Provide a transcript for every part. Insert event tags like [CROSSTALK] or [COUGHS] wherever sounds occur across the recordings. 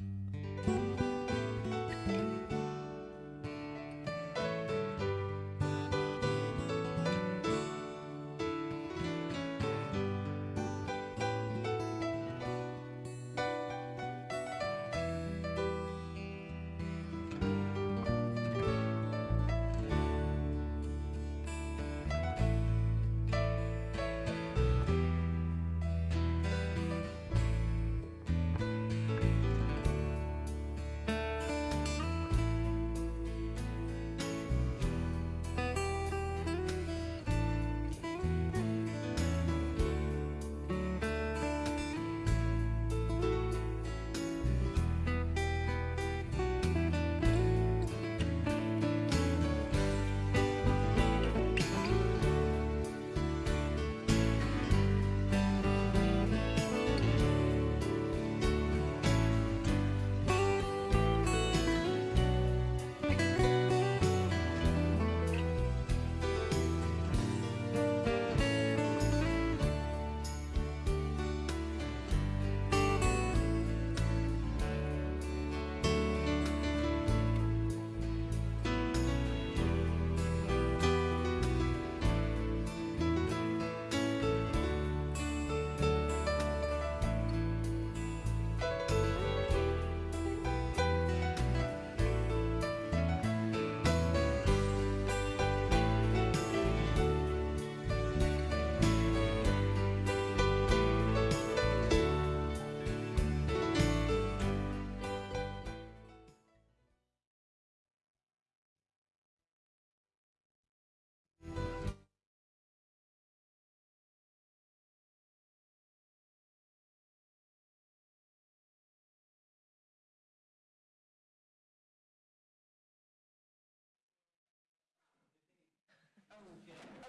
Okay, great,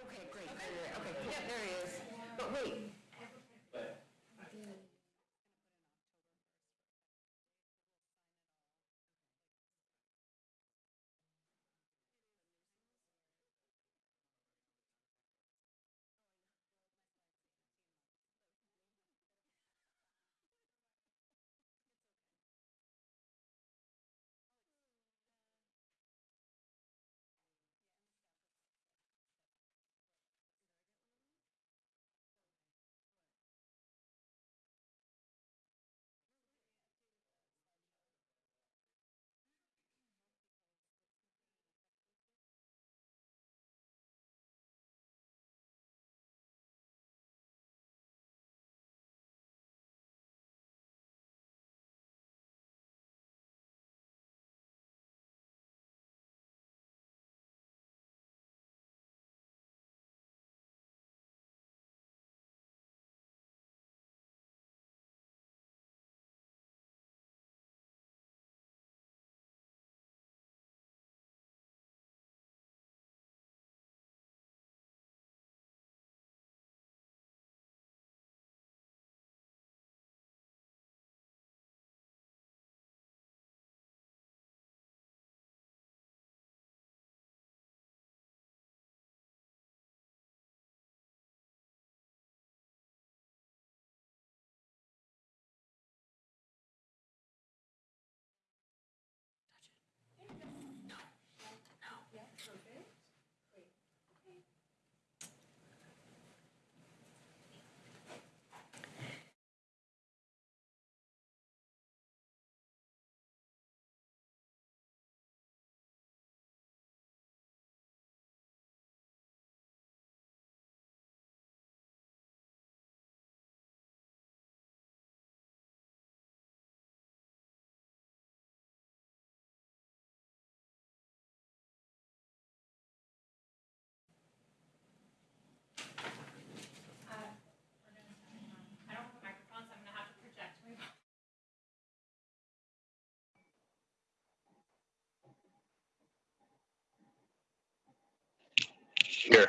great, great, okay, yeah, there he is. But wait. Here.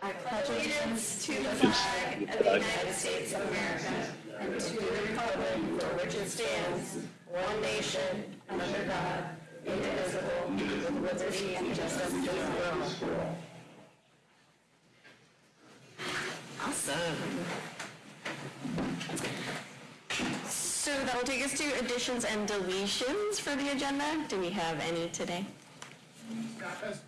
I pledge allegiance to the flag of the United States of America and to the republic for which it stands, one nation, under God, indivisible, with liberty and justice for all. So that'll take us to additions and deletions for the agenda. Do we have any today? Staff has-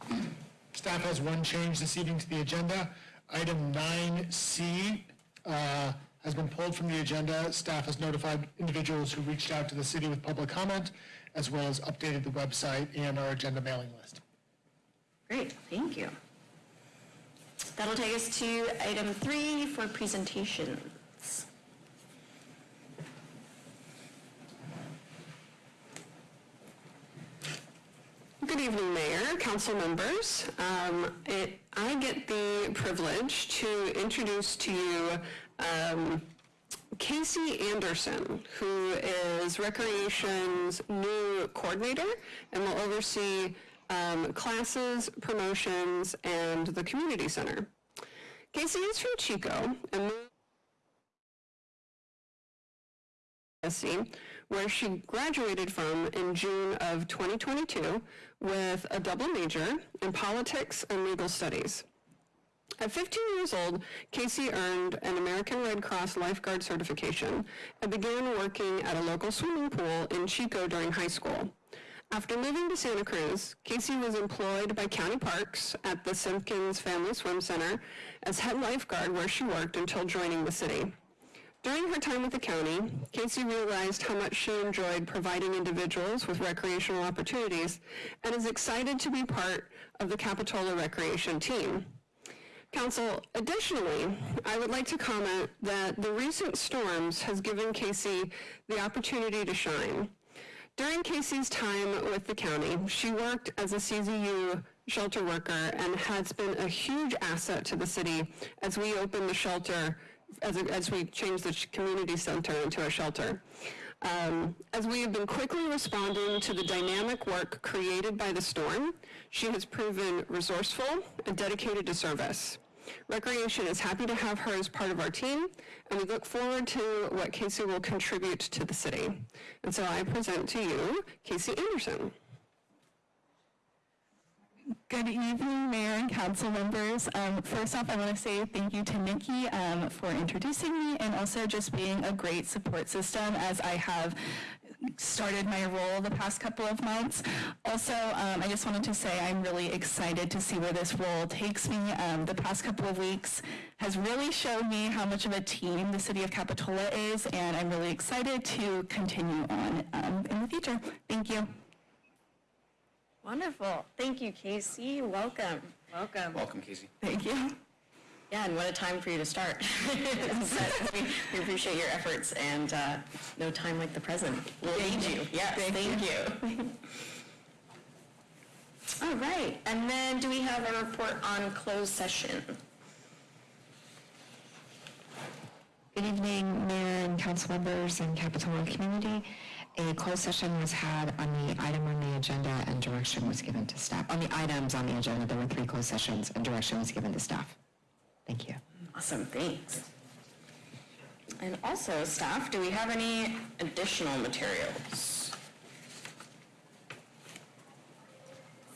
Staff has one change this evening to the agenda. Item 9C uh, has been pulled from the agenda. Staff has notified individuals who reached out to the city with public comment, as well as updated the website and our agenda mailing list. Great, thank you. That'll take us to item three for presentations. Good evening, Mayor, council members. Um, it- I get the privilege to introduce to you um, Casey Anderson, who is Recreation's new coordinator and will oversee um, classes, promotions, and the community center. Casey is from Chico and where she graduated from in June of 2022 with a double major in politics and legal studies. At 15 years old, Casey earned an American Red Cross lifeguard certification and began working at a local swimming pool in Chico during high school. After moving to Santa Cruz, Casey was employed by County Parks at the Simpkins Family Swim Center as head lifeguard where she worked until joining the city. During her time with the county, Casey realized how much she enjoyed providing individuals with recreational opportunities and is excited to be part of the Capitola Recreation team. Council, additionally, I would like to comment that the recent storms has given Casey the opportunity to shine. During Casey's time with the county, she worked as a CZU shelter worker and has been a huge asset to the city as we opened the shelter, as, as we changed the community center into a shelter. Um, as we have been quickly responding to the dynamic work created by the storm, she has proven resourceful and dedicated to service. Recreation is happy to have her as part of our team, and we look forward to what Casey will contribute to the city. And so I present to you Casey Anderson. Good evening, Mayor and council members. Um, First off, I want to say thank you to Nikki um, for introducing me and also just being a great support system as I have started my role the past couple of months. Also, um, I just wanted to say I'm really excited to see where this role takes me. Um, The past couple of weeks has really shown me how much of a team the city of Capitola is, and I'm really excited to continue on um, in the future. Thank you. Wonderful. Thank you, Casey. Welcome. Welcome. Welcome, Casey. Thank you. Yeah, and what a time for you to start. [LAUGHS] We we appreciate your efforts and uh, no time like the present. We'll need you. Yes, thank you. All right, and then do we have a report on closed session? Good evening, Mayor and council members and Capitola community. A closed session was had on the item on the agenda and direction was given to staff. On the items on the agenda, there were three closed sessions and direction was given to staff. Thank you. Awesome, thanks. And also, staff, do we have any additional materials?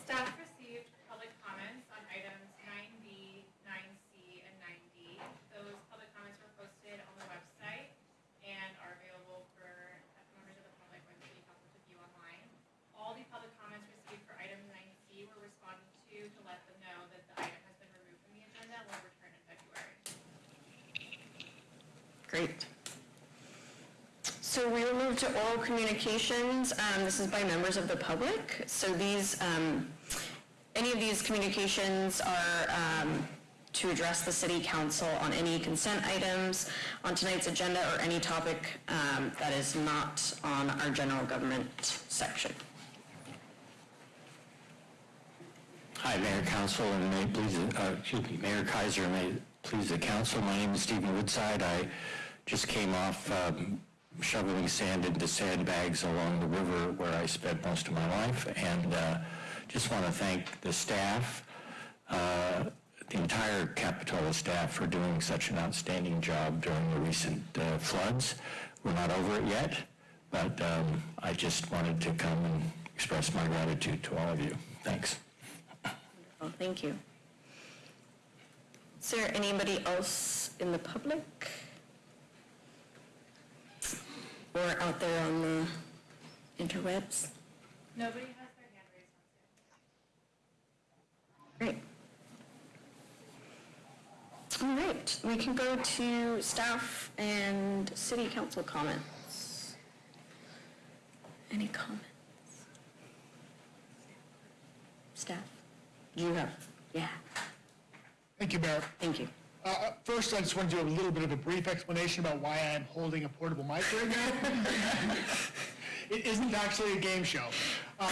Staff received public comments on items 9B, 9C, and 9D. Those public comments were posted on the website and are available for members of the public when city council to view online. All the public comments received for item 9C were responded to to let them know that the item has been removed from the agenda and will return in February. Great. So we will move to oral communications. Um, This is by members of the public. So these, um, any of these communications are um, to address the city council on any consent items on tonight's agenda or any topic um, that is not on our general government section. Hi, Mayor, Council, and may please, uh, excuse me, Mayor Keiser, may please the council. My name is Stephen Woodside. I just came off um, shoveling sand into sandbags along the river where I spent most of my life, and uh, just want to thank the staff, uh, the entire Capitola staff for doing such an outstanding job during the recent uh, floods. We're not over it yet, but um, I just wanted to come and express my gratitude to all of you. Thanks. Well, thank you. Is there anybody else in the public? Or out there on the interwebs? Nobody has their hand raised on Great. All right, we can go to staff and city council comments. Any comments? Staff? You have, yeah, Thank you, Mayor. thank you. Uh, uh, First, I just want to do a little bit of a brief explanation about why I'm holding a portable mic right now. [LAUGHS] It isn't actually a game show. Um,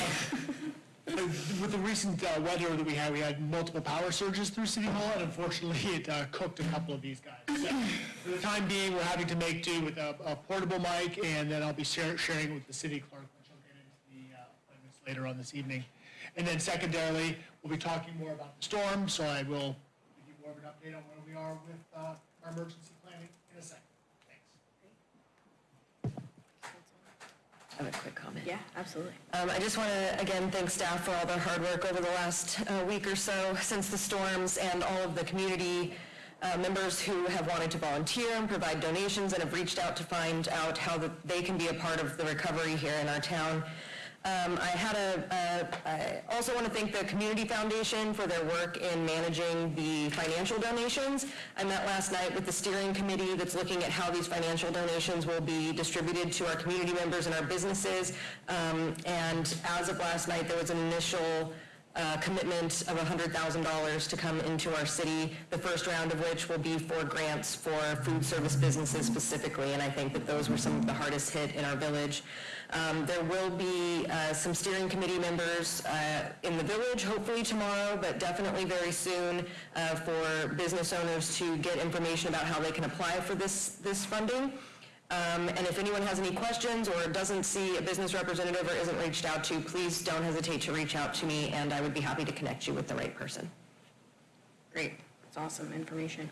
With the recent uh, weather that we had, we had multiple power surges through City Hall, and unfortunately, [LAUGHS] it uh, cooked a couple of these guys. So, For the time being, we're having to make do with a a portable mic, and then I'll be shar- sharing it with the city clerk, which I'll get into the uh, appointments later on this evening. And then secondarily, we'll be talking more about the storm, so I will give you more of an update on where are with uh, our emergency planning in a second. I have a quick comment. Yeah, absolutely. Um, I just want to, again, thank staff for all their hard work over the last uh, week or so since the storms and all of the community uh, members who have wanted to volunteer and provide donations and have reached out to find out how that they can be a part of the recovery here in our town. Um, I had a, a- I also want to thank the Community Foundation for their work in managing the financial donations. I met last night with the steering committee that's looking at how these financial donations will be distributed to our community members and our businesses. Um, And as of last night, there was an initial uh, commitment of $100,000 to come into our city, the first round of which will be for grants for food service businesses specifically, and I think that those were some of the hardest hit in our village. Um, There will be uh, some steering committee members uh, in the village, hopefully tomorrow, but definitely very soon, uh, for business owners to get information about how they can apply for this, this funding. Um, And if anyone has any questions or doesn't see a business representative or isn't reached out to, please don't hesitate to reach out to me, and I would be happy to connect you with the right person. Great, that's awesome information.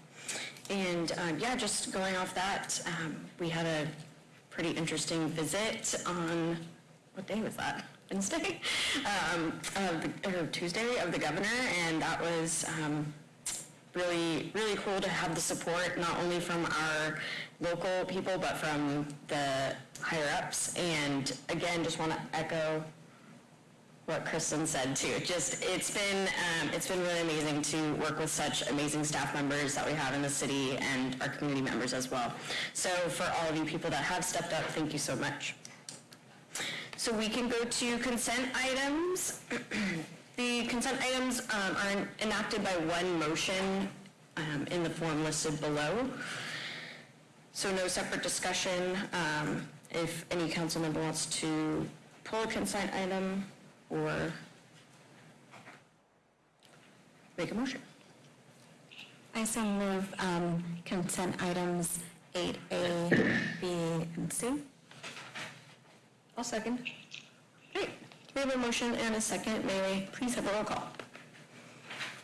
And, um, yeah, just going off that, um, we had a pretty interesting visit on, what day was that? [LAUGHS] Wednesday? Um, the- or Tuesday of the governor, and that was, um, really, really cool to have the support, not only from our local people, but from the higher-ups. And again, just want to echo what Kristen said too. Just, it's been, um, it's been really amazing to work with such amazing staff members that we have in the city and our community members as well. So for all of you people that have stepped up, thank you so much. So we can go to consent items. [CLEARS THROAT] The consent items um, are enacted by one motion um, in the form listed below. So no separate discussion. Um, If any council member wants to pull a consent item or make a motion. I so move um, consent items 8A, B, and C. I'll second. Great. We have a motion and a second. May we please have a roll call?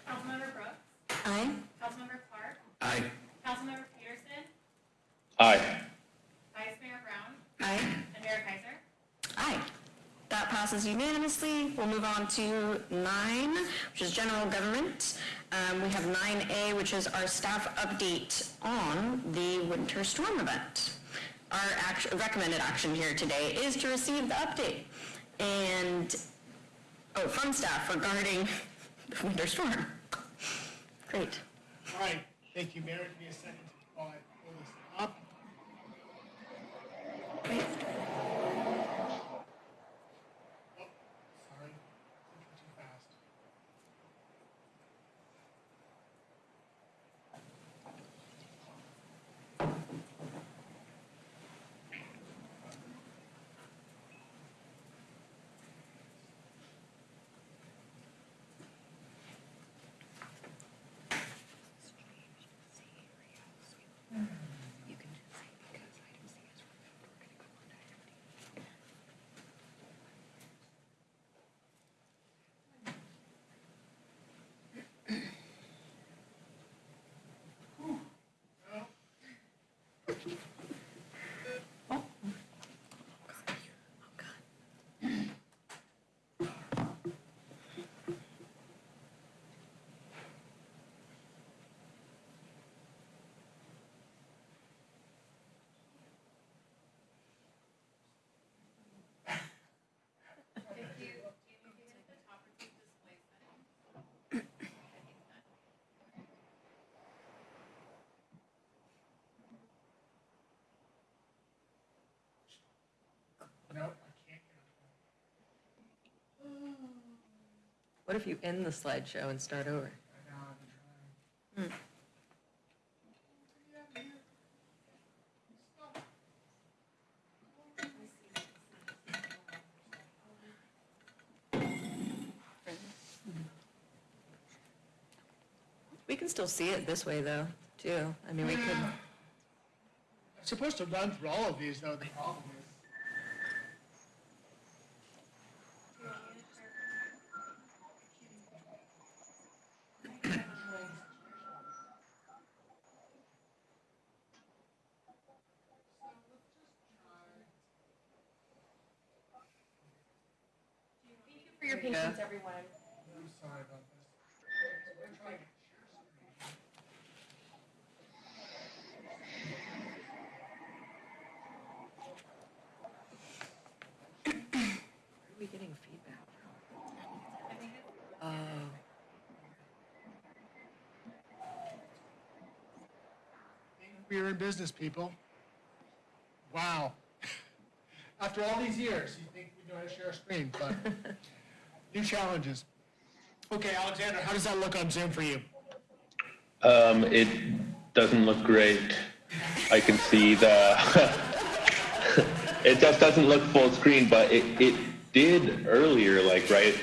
Councilmember Brooks, Aye. Councilmember Clarke, Aye. Councilmember Pedersen, Aye. Vice Mayor Brown, Aye. and Mayor Keiser. Aye. That passes unanimously. We'll move on to nine, which is general government. Um, We have 9A, which is our staff update on the winter storm event. Our recommended action here today is to receive the update and, oh, from staff regarding [LAUGHS] the winter storm. Great. All right, thank you, Mayor. Give me a second while I pull this up. Great. What if you end the slideshow and start over? Hmm. We can still see it this way, though, too. I mean, we could, I'm supposed to run through all of these, though, the problem is. For your patience, everyone. I'm sorry about this. We're trying to share screen. where are we getting feedback from? Oh. We are in business, people. Wow. [LAUGHS] After all these years, you think we know how to share a screen, but [LAUGHS] new challenges. Okay, Alexander, how does that look on Zoom for you? Um, it doesn't look great. I can see the. [LAUGHS] it just doesn't look full screen, but it, it did earlier, like right,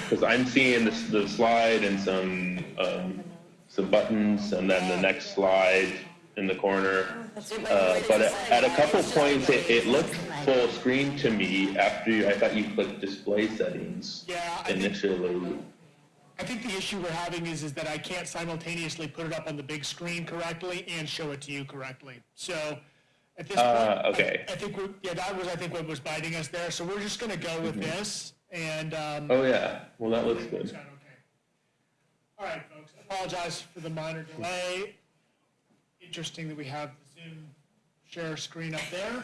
because I'm seeing the, the slide and some um, some buttons, and then the next slide in the corner. Uh, but at, at a couple points, it, it looked full screen to me after you, I thought you clicked display settings Yeah, I think, initially. I think the issue we're having is, is that I can't simultaneously put it up on the big screen correctly and show it to you correctly. So at this point, Uh, I- okay. I think, we're- yeah, that was, I think, what was biting us there. So we're just gonna go with this and, um, Oh yeah, well that looks good. okay? All right, folks, I apologize for the minor delay. Interesting that we have the Zoom share screen up there.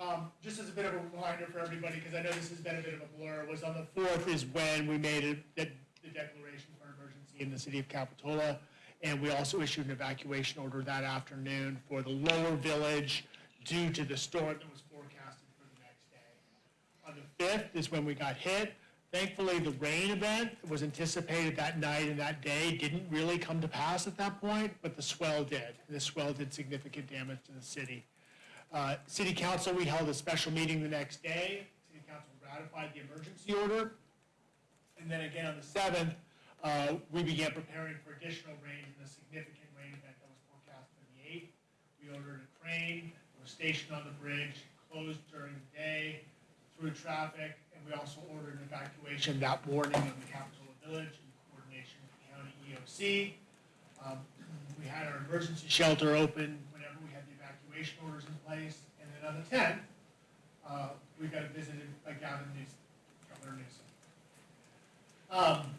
Um, Just as a bit of a reminder for everybody, because I know this has been a bit of a blur, was on the 4th is when we made it, the the declaration for emergency in the city of Capitola. And we also issued an evacuation order that afternoon for the lower village due to the storm that was forecasted for the next day. On the 5th is when we got hit. Thankfully, the rain event was anticipated that night and that day didn't really come to pass at that point, but the swell did. The swell did significant damage to the city. Uh, City council, we held a special meeting the next day. City council ratified the emergency order. And then again on the 7th, uh, we began preparing for additional rain and the significant rain event that was forecast for the 8th. We ordered a crane, was stationed on the bridge, closed during the day, through traffic, we also ordered an evacuation that morning of the Capitola Village in coordination with the county EOC. Um, We had our emergency shelter open whenever we had the evacuation orders in place. And then on the 10th, uh, we got visited by Gavin Newsom, Governor Newsom. Um,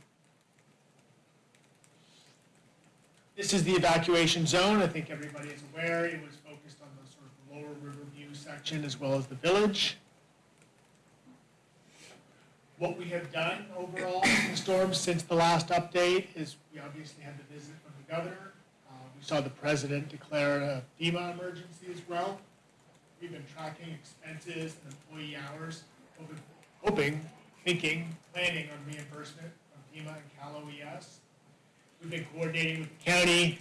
This is the evacuation zone. I think everybody is aware. It was focused on the sort of lower Riverview section as well as the village. What we have done overall [COUGHS] in the storm since the last update is we obviously had the visit from the governor. Uh, We saw the president declare a FEMA emergency as well. We've been tracking expenses and employee hours, hoping- hoping, thinking, planning on reimbursement from FEMA and Cal OES. We've been coordinating with the county,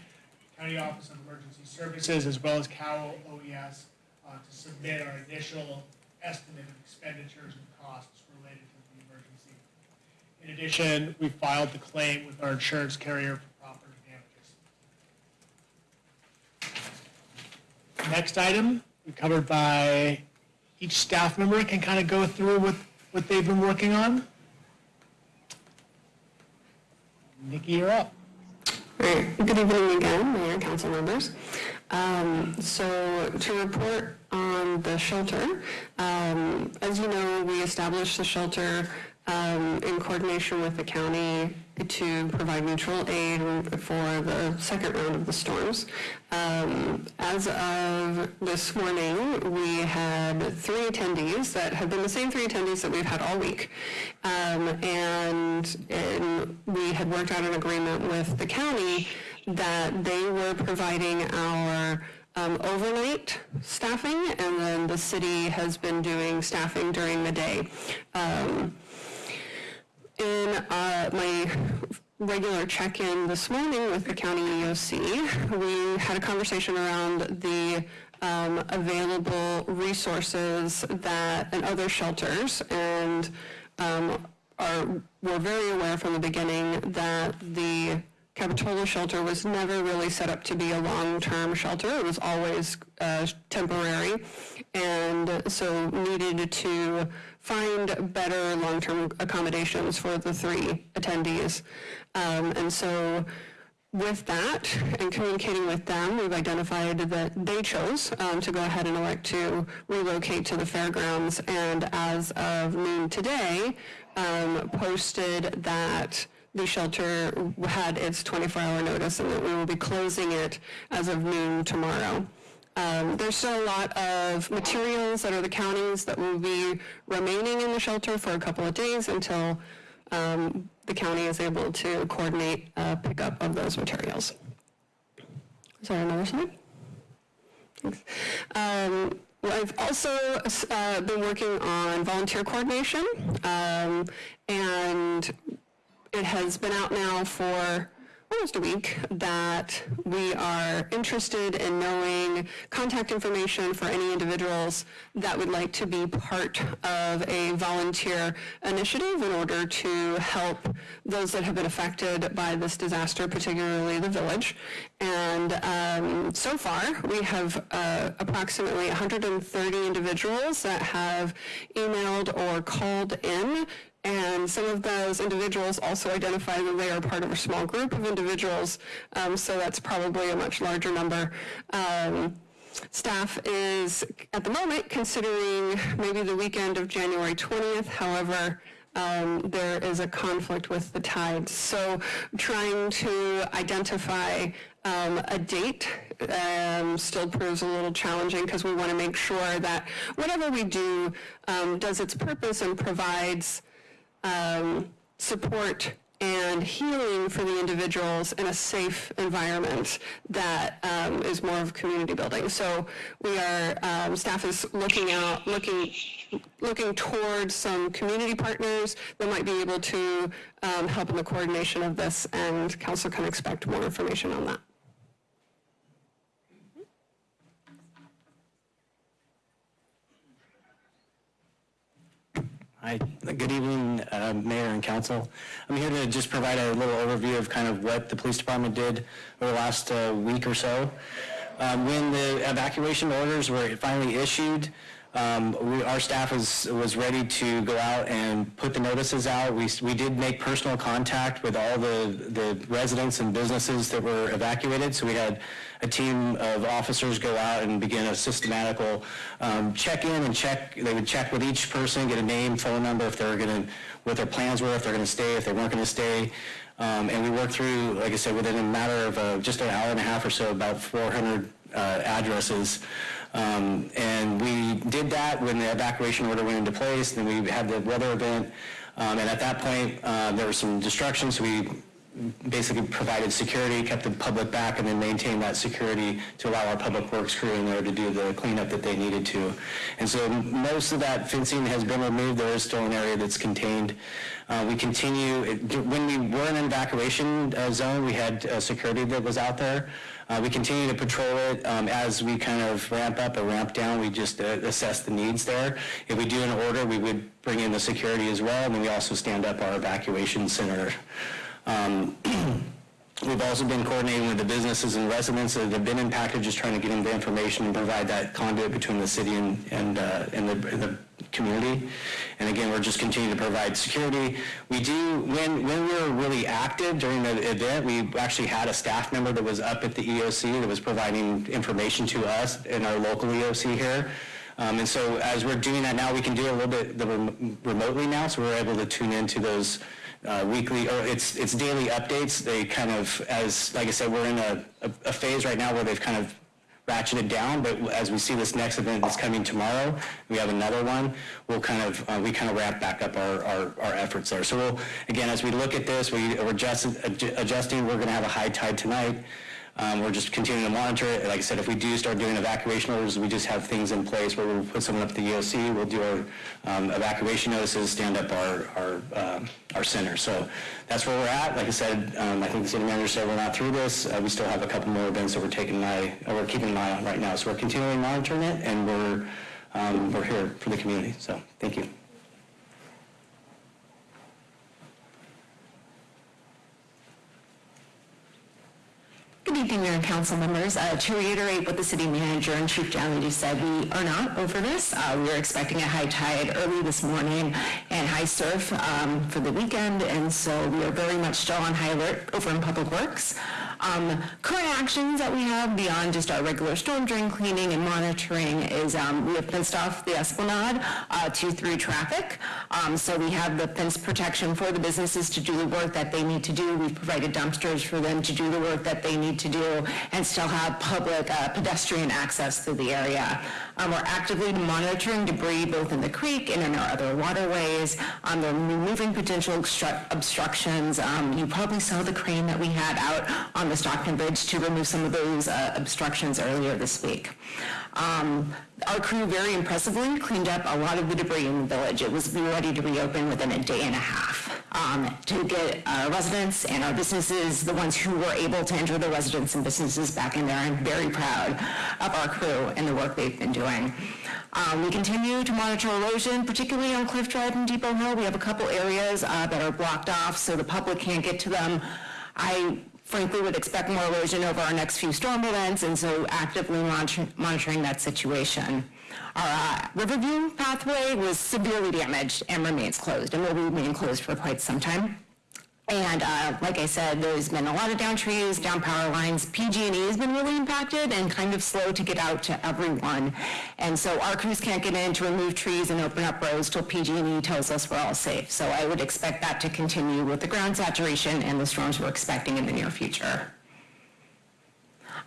County Office of Emergency Services, as well as Cal OES, uh, to submit our initial estimate of expenditures and costs related to the emergency. In addition, we filed the claim with our insurance carrier for property damages. Next item, we covered by each staff member can kind of go through what, what they've been working on. Nikki, you're up. Right. Good evening again, Mayor council members. Um, So to report on the shelter, um, as you know, we established the shelter um, in coordination with the county to provide mutual aid for the second round of the storms. Um, As of this morning, we had three attendees that have been the same three attendees that we've had all week. Um, And and we had worked out an agreement with the county that they were providing our um, overnight staffing, and then the city has been doing staffing during the day. Um, in uh, my regular check-in this morning with the county EOC, we had a conversation around the um, available resources that, and other shelters, and um, are, we're very aware from the beginning that the Capitola shelter was never really set up to be a long-term shelter. It was always uh, temporary, and so needed to find better long-term accommodations for the three attendees. Um, and so with that and communicating with them, we've identified that they chose um, to go ahead and elect to relocate to the fairgrounds. And as of noon today, um, posted that the shelter had its 24-hour notice and that we will be closing it as of noon tomorrow. Um, there's still a lot of materials that are the counties that will be remaining in the shelter for a couple of days until um, the county is able to coordinate a pickup of those materials. Is there another slide? Thanks. Um, I've also uh, been working on volunteer coordination, um, and it has been out now for almost a week that we are interested in knowing contact information for any individuals that would like to be part of a volunteer initiative in order to help those that have been affected by this disaster, particularly the village. And um, so far, we have uh, approximately 130 individuals that have emailed or called in and some of those individuals also identify that they are part of a small group of individuals, um, so that's probably a much larger number. Um, staff is, at the moment, considering maybe the weekend of January 20th. However, um, there is a conflict with the tides. So trying to identify um, a date um, still proves a little challenging because we want to make sure that whatever we do um, does its purpose and provides um, support and healing for the individuals in a safe environment that um, is more of community building. So we are, um, staff is looking out, looking, looking towards some community partners that might be able to um, help in the coordination of this, and council can expect more information on that. Hi, good evening, uh, Mayor and Council. I'm here to just provide a little overview of kind of what the police department did over the last uh, week or so. Um, When the evacuation orders were finally issued, um, we, our staff was, was ready to go out and put the notices out. We, we did make personal contact with all the, the residents and businesses that were evacuated. So we had a team of officers go out and begin a systematical um, check-in and check, they would check with each person, get a name, phone number, if they were going to, what their plans were, if they're going to stay, if they weren't going to stay. Um, and we worked through, like I said, within a matter of uh, just an hour and a half or so, about 400 uh, addresses. Um, and we did that when the evacuation order went into place. Then we had the weather event. Um, and at that point, uh, there was some destruction, so we basically provided security, kept the public back, and then maintained that security to allow our public works crew in there to do the cleanup that they needed to. And so most of that fencing has been removed. There is still an area that's contained. Uh, we continue, it, when we were in an evacuation uh, zone, we had uh, security that was out there. Uh, we continue to patrol it um, as we kind of ramp up or ramp down. We just uh, assess the needs there. If we do an order, we would bring in the security as well, and then we also stand up our evacuation center. Um, [CLEARS THROAT] We've also been coordinating with the businesses and residents that have been impacted, just trying to get them the information and provide that conduit between the city and, and, uh, and the, and the community. And again, we're just continuing to provide security. We do, when, when we were really active during the event, we actually had a staff member that was up at the EOC that was providing information to us in our local EOC here. Um, and so as we're doing that now, we can do a little bit rem remotely now, so we're able to tune into those uh, weekly, or it's, it's daily updates. They kind of, as, like I said, we're in a, a, a phase right now where they've kind of ratcheted down, but as we see this next event that's coming tomorrow, we have another one, we'll kind of, uh, we kind of ramp back up our, our, our efforts there. So we'll, again, as we look at this, we, we're just adjusting, we're going to have a high tide tonight. Um, We're just continuing to monitor it. Like I said, if we do start doing evacuation orders, we just have things in place where we'll put someone up at the EOC, we'll do our um, evacuation notices, stand up our, our, um, our center. So that's where we're at. Like I said, um, I think the city manager said we're not through this. Uh, We still have a couple more events that we're taking an eye, we're keeping an eye on right now. So we're continuing monitoring it, and we're, um, we're here for the community. So, thank you. Good evening, Mayor and council members. Uh, To reiterate what the city manager and chief deputy said, we are not over this. Uh, We are expecting a high tide early this morning and high surf um, for the weekend, and so we are very much still on high alert over in Public Works. Um, Current actions that we have beyond just our regular storm drain cleaning and monitoring is um, we have fenced off the Esplanade uh, to through traffic. Um, So we have the fence protection for the businesses to do the work that they need to do. We've provided dumpsters for them to do the work that they need to do and still have public uh, pedestrian access through the area. Um, We're actively monitoring debris both in the creek and in our other waterways. Um, They're removing potential obstructions. Um, You probably saw the crane that we had out on the Stockton Bridge to remove some of those uh, obstructions earlier this week. Um, Our crew very impressively cleaned up a lot of the debris in the village. It was ready to reopen within a day and a half um, to get our residents and our businesses, the ones who were able to enter the residents and businesses back in there. I'm very proud of our crew and the work they've been doing. Um, We continue to monitor erosion, particularly on Cliff Drive and Depot Hill. We have a couple areas uh, that are blocked off so the public can't get to them. I frankly would expect more erosion over our next few storm events, and so actively monitor- monitoring that situation. Our uh, Riverview pathway was severely damaged and remains closed, and will remain closed for quite some time. And uh, like I said, there's been a lot of down trees, down power lines. PG&E has been really impacted and kind of slow to get out to everyone. And so our crews can't get in to remove trees and open up roads till PG&E tells us we're all safe. So I would expect that to continue with the ground saturation and the storms we're expecting in the near future.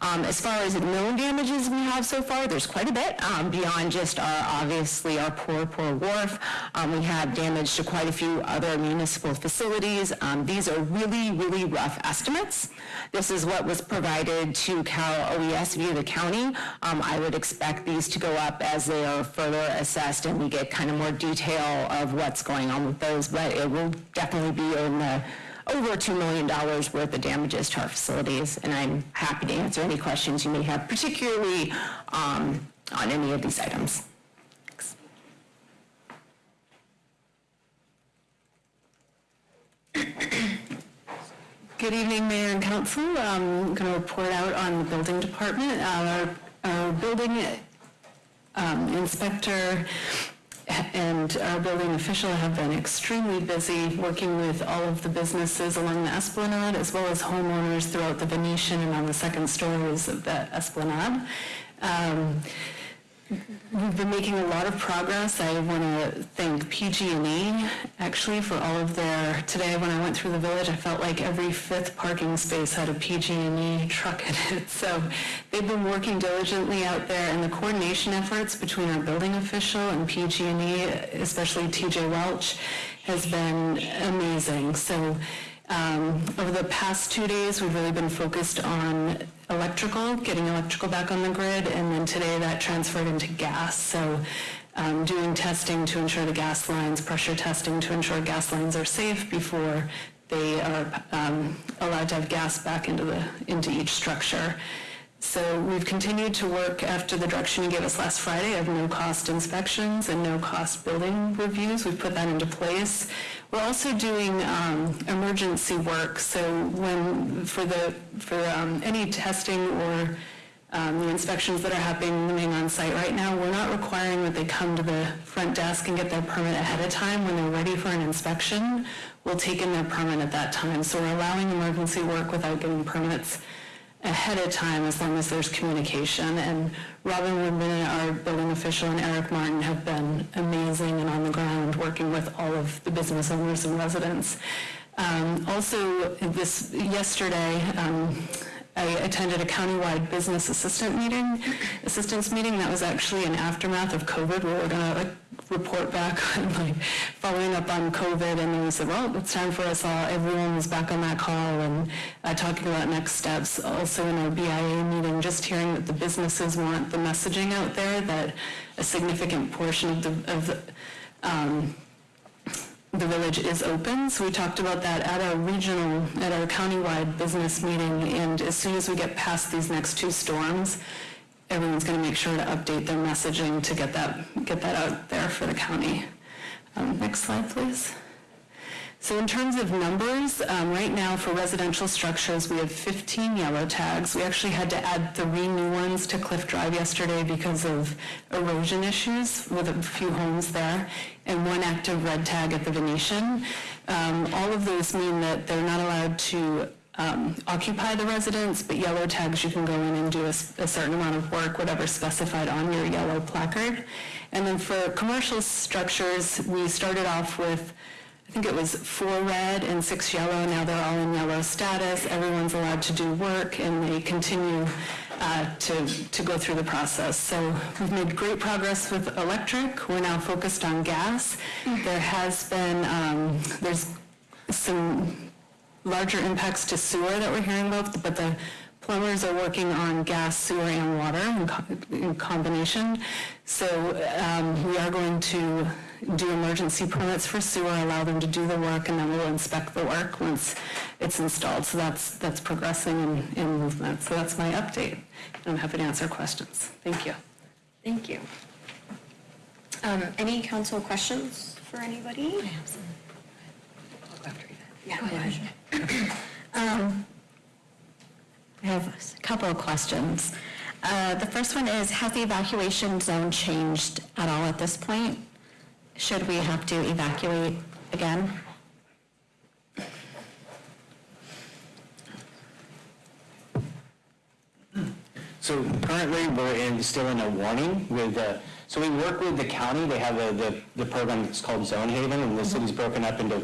Um, As far as known damages we have so far, there's quite a bit, um, beyond just our, obviously, our poor, poor wharf. Um, We have damage to quite a few other municipal facilities. Um, These are really, really rough estimates. This is what was provided to Cal OES via the county. Um, I would expect these to go up as they are further assessed and we get kind of more detail of what's going on with those, but it will definitely be in the over $2 million worth of damages to our facilities, and I'm happy to answer any questions you may have, particularly um, on any of these items. Thanks. Good evening, Mayor and Council. I'm going to report out on the building department. Uh, Our our building um, inspector and our building official have been extremely busy working with all of the businesses along the Esplanade, as well as homeowners throughout the Venetian and on the second stories of the Esplanade. Um, We've been making a lot of progress. I want to thank PG&E actually for all of their, today when I went through the village, I felt like every fifth parking space had a PG&E truck in it. So they've been working diligently out there and the coordination efforts between our building official and PG&E, especially TJ Welch, has been amazing. So um, Over the past two days, we've really been focused on electrical, getting electrical back on the grid, and then today that transferred into gas. So um, doing testing to ensure the gas lines, pressure testing to ensure gas lines are safe before they are um, allowed to have gas back into the, into each structure. So we've continued to work after the direction you gave us last Friday of no-cost inspections and no-cost building reviews. We've put that into place. We're also doing um, emergency work, so when, for the, for um, any testing or um, the inspections that are happening on site right now, we're not requiring that they come to the front desk and get their permit ahead of time. When they're ready for an inspection, we'll take in their permit at that time. So we're allowing emergency work without getting permits ahead of time as long as there's communication. And Robin Woodman, our building official, and Eric Martin have been amazing and on the ground working with all of the business owners and residents. Um, also, this yesterday, um, I attended a countywide business assistant meeting, [LAUGHS] assistance meeting. That was actually an aftermath of COVID. We were gonna like report back [LAUGHS] on like following up on COVID and then we said, well, it's time for us all, everyone was back on that call and uh, talking about next steps. Also in our BIA meeting, just hearing that the businesses want the messaging out there that a significant portion of the, of the, um, the village is open. So we talked about that at our regional, at our countywide business meeting. And as soon as we get past these next two storms, everyone's going to make sure to update their messaging to get that, get that out there for the county. Um, Next slide, please. So in terms of numbers, um, right now for residential structures, we have 15 yellow tags. We actually had to add three new ones to Cliff Drive yesterday because of erosion issues with a few homes there, and one active red tag at the Venetian. Um, all of those mean that they're not allowed to um, occupy the residence, but yellow tags, you can go in and do a certain amount of work, whatever specified on your yellow placard. And then for commercial structures, we started off with I think it was four red and six yellow. Now they're all in yellow status. Everyone's allowed to do work, and they continue uh, to to go through the process. So we've made great progress with electric. We're now focused on gas. There has been um, there's some larger impacts to sewer that we're hearing about, but the plumbers are working on gas, sewer, and water in, co- in combination. So um, we are going to do emergency permits for sewer, allow them to do the work, and then we'll inspect the work once it's installed. So that's that's progressing in, in movement. So that's my update. I'm happy to answer questions. Thank you. Thank you. Um, Any council questions for anybody? I Yeah, go ahead. [COUGHS] Um, I have a couple of questions. Uh, The first one is, has the evacuation zone changed at all at this point? Should we have to evacuate again? So currently, we're in, still in a warning with, uh, so we work with the county, they have a, the, the program that's called Zonehaven, and the city's broken up into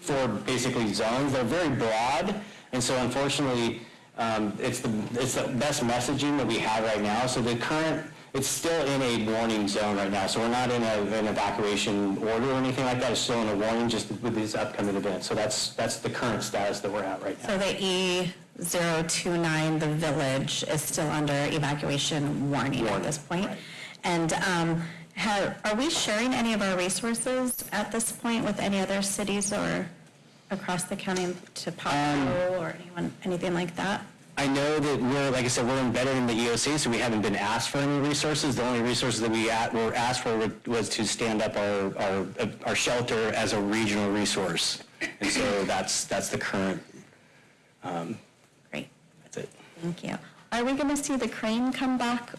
four basically zones. They're very broad, and so unfortunately, um, it's the, it's the best messaging that we have right now. So the current, it's still in a warning zone right now, so we're not in a, an evacuation order or anything like that. It's still in a warning just with these upcoming events. So that's, that's the current status that we're at right now. So the E029, the village, is still under evacuation warning at this point? And um, have- are we sharing any of our resources at this point with any other cities or across the county to Palo um, or anyone, anything like that? I know that we're, like I said, we're embedded in the EOC, so we haven't been asked for any resources. The only resources that we at- were asked for was to stand up our, our, uh, our shelter as a regional resource. And so [CLEARS THROAT] that's, that's the current, it. Thank you. Are we going to see the crane come back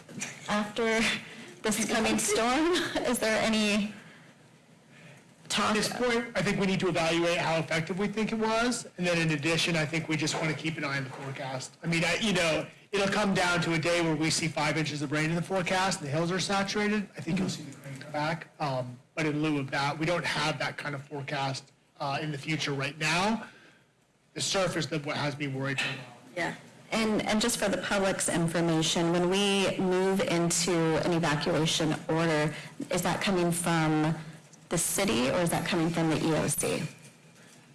after this coming storm? Is there any talk? At this point, I think we need to evaluate how effective we think it was, and then in addition, I think we just want to keep an eye on the forecast. I mean, I, you know, it'll come down to a day where we see five inches of rain in the forecast, and the hills are saturated, I think you'll see the crane come back. Um, But in lieu of that, we don't have that kind of forecast uh, in the future right now. The surface that what has me worried for a while. Yeah. And, and just for the public's information, when we move into an evacuation order, is that coming from the city or is that coming from the EOC?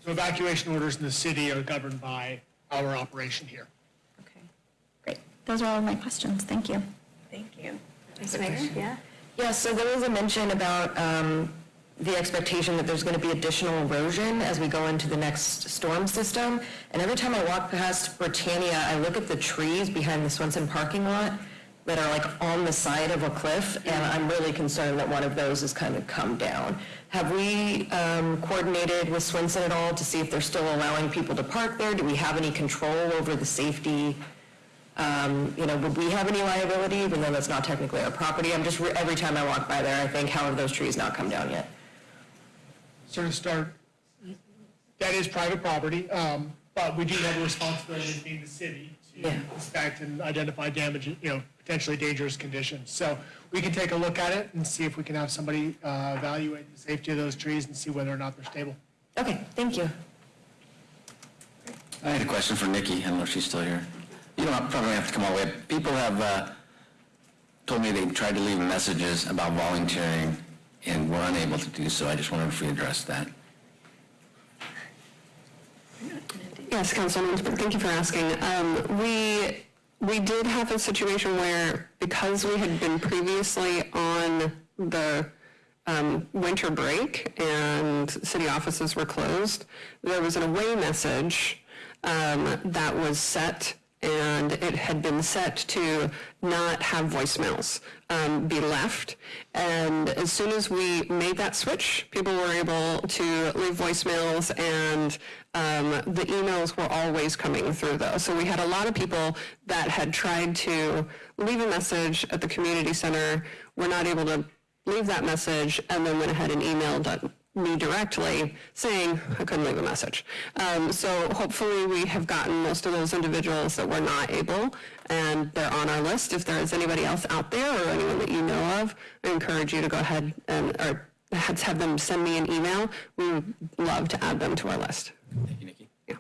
So evacuation orders in the city are governed by our operation here. Okay, great. Those are all of my questions. Thank you. Thank you. Vice Mayor, yeah? Yeah, so there was a mention about um, the expectation that there's going to be additional erosion as we go into the next storm system. And every time I walk past Britannia, I look at the trees behind the Swenson parking lot that are like on the side of a cliff, and I'm really concerned that one of those has kind of come down. Have we um, coordinated with Swenson at all to see if they're still allowing people to park there? Do we have any control over the safety? Um, You know, would we have any liability, even though that's not technically our property? I'm just, every time I walk by there, I think, how have those trees not come down yet? sort of start, that is private property, um, but we do have a responsibility as being the city to Yeah. inspect and identify damage, you know, potentially dangerous conditions. So we can take a look at it and see if we can have somebody uh, evaluate the safety of those trees and see whether or not they're stable. Okay, thank you. I had a question for Nikki. I don't know if she's still here. you don't probably have to come all the way. People have uh, told me they've tried to leave messages about volunteering and were unable to do so. I just wondered if we addressed that. Yes, Councilman, thank you for asking. Um, We, we did have a situation where, because we had been previously on the um, winter break and city offices were closed, there was an away message um, that was set, and it had been set to not have voicemails um, be left. And as soon as we made that switch, people were able to leave voicemails, and um, the emails were always coming through those. So we had a lot of people that had tried to leave a message at the community center, were not able to leave that message, and then went ahead and emailed me directly saying I couldn't leave a message. Um, so hopefully we have gotten most of those individuals that were not able, and they're on our list. If there is anybody else out there or anyone that you know of, I encourage you to go ahead and, or have have them send me an email. We would love to add them to our list. Thank you, Nikki. Yeah.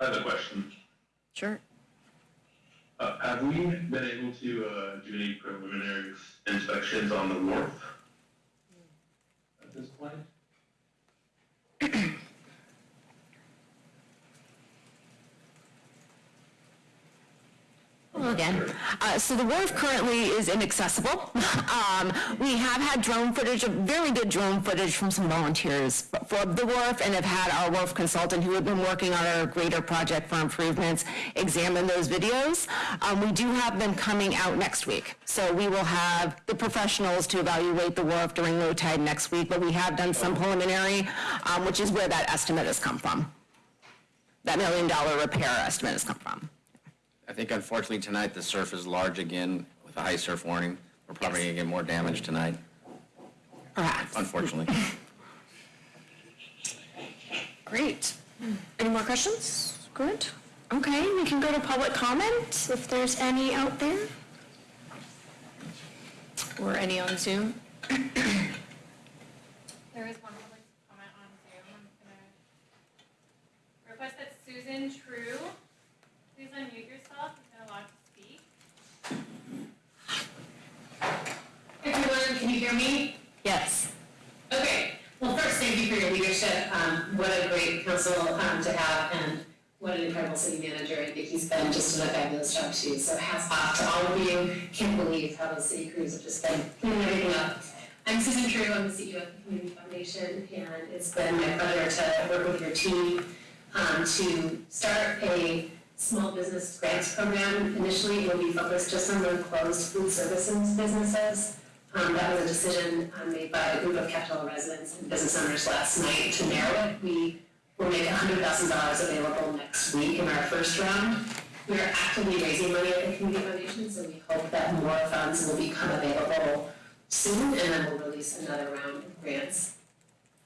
I have a question. Sure. Uh, have we been able to, uh, do any preliminary inspections on the wharf? This point? [CLEARS THROAT] again. Uh, So the wharf currently is inaccessible. [LAUGHS] Um, We have had drone footage, very good drone footage from some volunteers for the wharf and have had our wharf consultant who had been working on our greater project for improvements examine those videos. Um, We do have them coming out next week. So we will have the professionals to evaluate the wharf during low tide next week, but we have done some preliminary, um, which is where that estimate has come from. That million dollar repair estimate has come from. I think unfortunately tonight the surf is large again with a high surf warning. We're probably going to get more damage tonight, Perhaps. unfortunately. [LAUGHS] Great. Any more questions? Good. Okay, we can go to public comment if there's any out there. Or any on Zoom. There is one public comment on Zoom. I'm gonna request that Susan True, please unmute yourself. You've been allowed to speak. Can you hear me? Yes. Okay, well, first, thank you for your leadership. Um, what a great council, um, to have, and what an incredible city manager, and Vicky's been just a fabulous job too. So hats off to all of you. Can't believe how those city crews have just been cleaning everything up. I'm Susan True, I'm the CEO of the Community Foundation, and it's been my pleasure to work with your team, um, to start a small business grants program. Initially, it will be focused just on the closed food services businesses. Um, that was a decision um, made by a group of Capitola residents and business owners last night to narrow it. We will make hundred thousand dollars available next week in our first round. We are actively raising money at the Community Foundation, so we hope that more funds will become available soon, and then we'll release another round of grants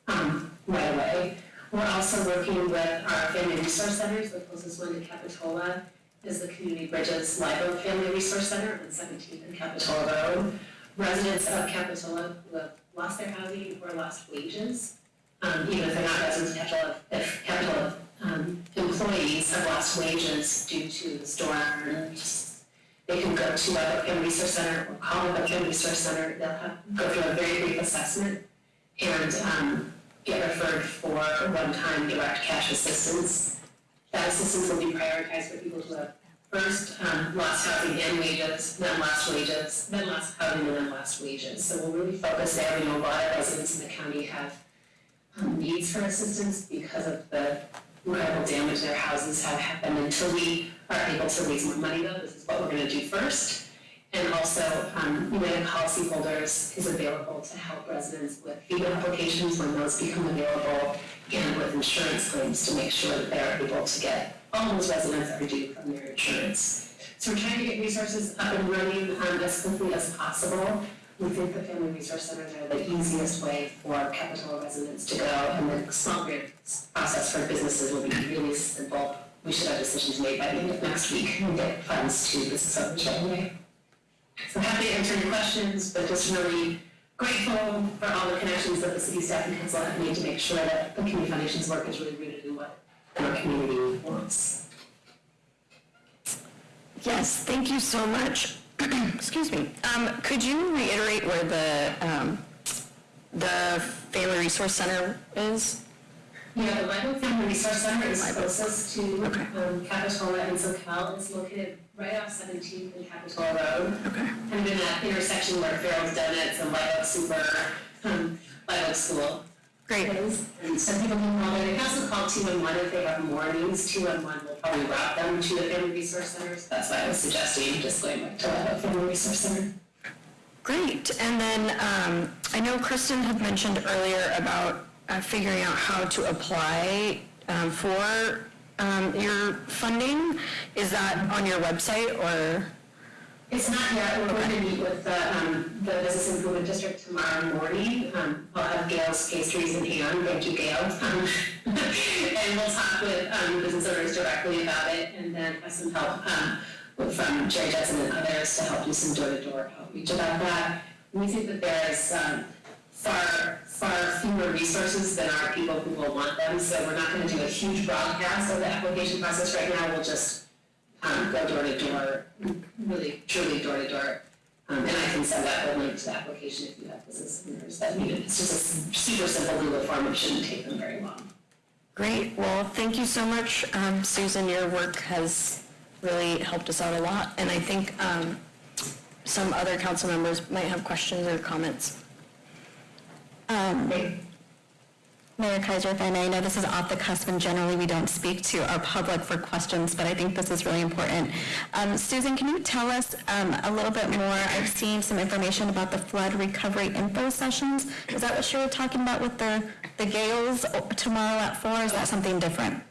um, right away. We're also working with our family resource centers, the closest one to Capitola is the Community Bridges Oak Family Resource Center on Seventeenth and Capitola Road. Residents of Capitola who have lost their housing or lost wages, um, even if they're not residents of Capitola, if Capitola, um, employees have lost wages due to the storm, they can go to a Family Resource Center or call Oak Family Resource Center, they'll have, go through a very brief assessment and, um, get referred for one-time direct cash assistance. That assistance will be prioritized for people who have first um, housing and wages, then lost wages, then lost housing and then lost wages. So we'll really focus there. We know a lot of residents in the county have um, needs for assistance because of the incredible damage their houses have happened. Until we are able to raise more money though, this is what we're gonna do first. And also, um, United Policyholders is available to help residents with FEMA applications when those become available and with insurance claims to make sure that they're able to get all those residents are due from their insurance. So we're trying to get resources up and running um, as quickly as possible. We think the family resource centers are the easiest way for Capitola residents to go, and the small grant process for businesses will be really simple. We should have decisions made by the end of next week and get funds to business owners right away. So happy to answer any questions, but just really grateful for all the connections that the city staff and council have made to make sure that the community foundation's work is really rooted in our community wants. Yes, thank you so much. [CLEARS THROAT] Excuse me. Um, Could you reiterate where the, um, the Family Resource Center is? Yeah, the Bible Family Resource Center is closest to Okay. um, Capitola and Soquel. It's located right off Seventeenth and Capitola Road. Okay. Kind of in that intersection where Ferrell's Donuts and White Oak Super, um, White Oak School Great. And some people can call there. They can also call two-one-one if they have more mornings. Two-one-one will probably route them to the Family Resource Centers. That's why I was suggesting just going back to Oak Family Resource Center. Great. And then um, I know Kristen had mentioned earlier about uh, figuring out how to apply um, for um, your funding. Is that on your website or? It's not yet, we're going to meet with the, um, the Business Improvement District tomorrow morning. Um, I'll have Gayle's pastries in hand, thank you, Gail. [LAUGHS] Um, And we'll talk with, um, business owners directly about it and then have some help, um, from Jerry Judson and others to help do some door-to-door outreach about that. We think that there's, um, far, far fewer resources than our people who will want them, so we're not gonna do a huge broadcast of the application process right now, we'll just um, go door to door, really truly door to door. Um, and I can send out the link to the application if you have business owners that need it. It's just a super simple Google form, it shouldn't take them very long. Great. Well, thank you so much, um, Susan. Your work has really helped us out a lot. And I think um, some other council members might have questions or comments. Mayor Keiser, if I may, I know this is off the cusp and generally we don't speak to our public for questions, but I think this is really important. Um, Susan, can you tell us um, a little bit more? I've seen some information about the flood recovery info sessions. Is that what you were talking about with the, the Gayle's tomorrow at four? Is that something different?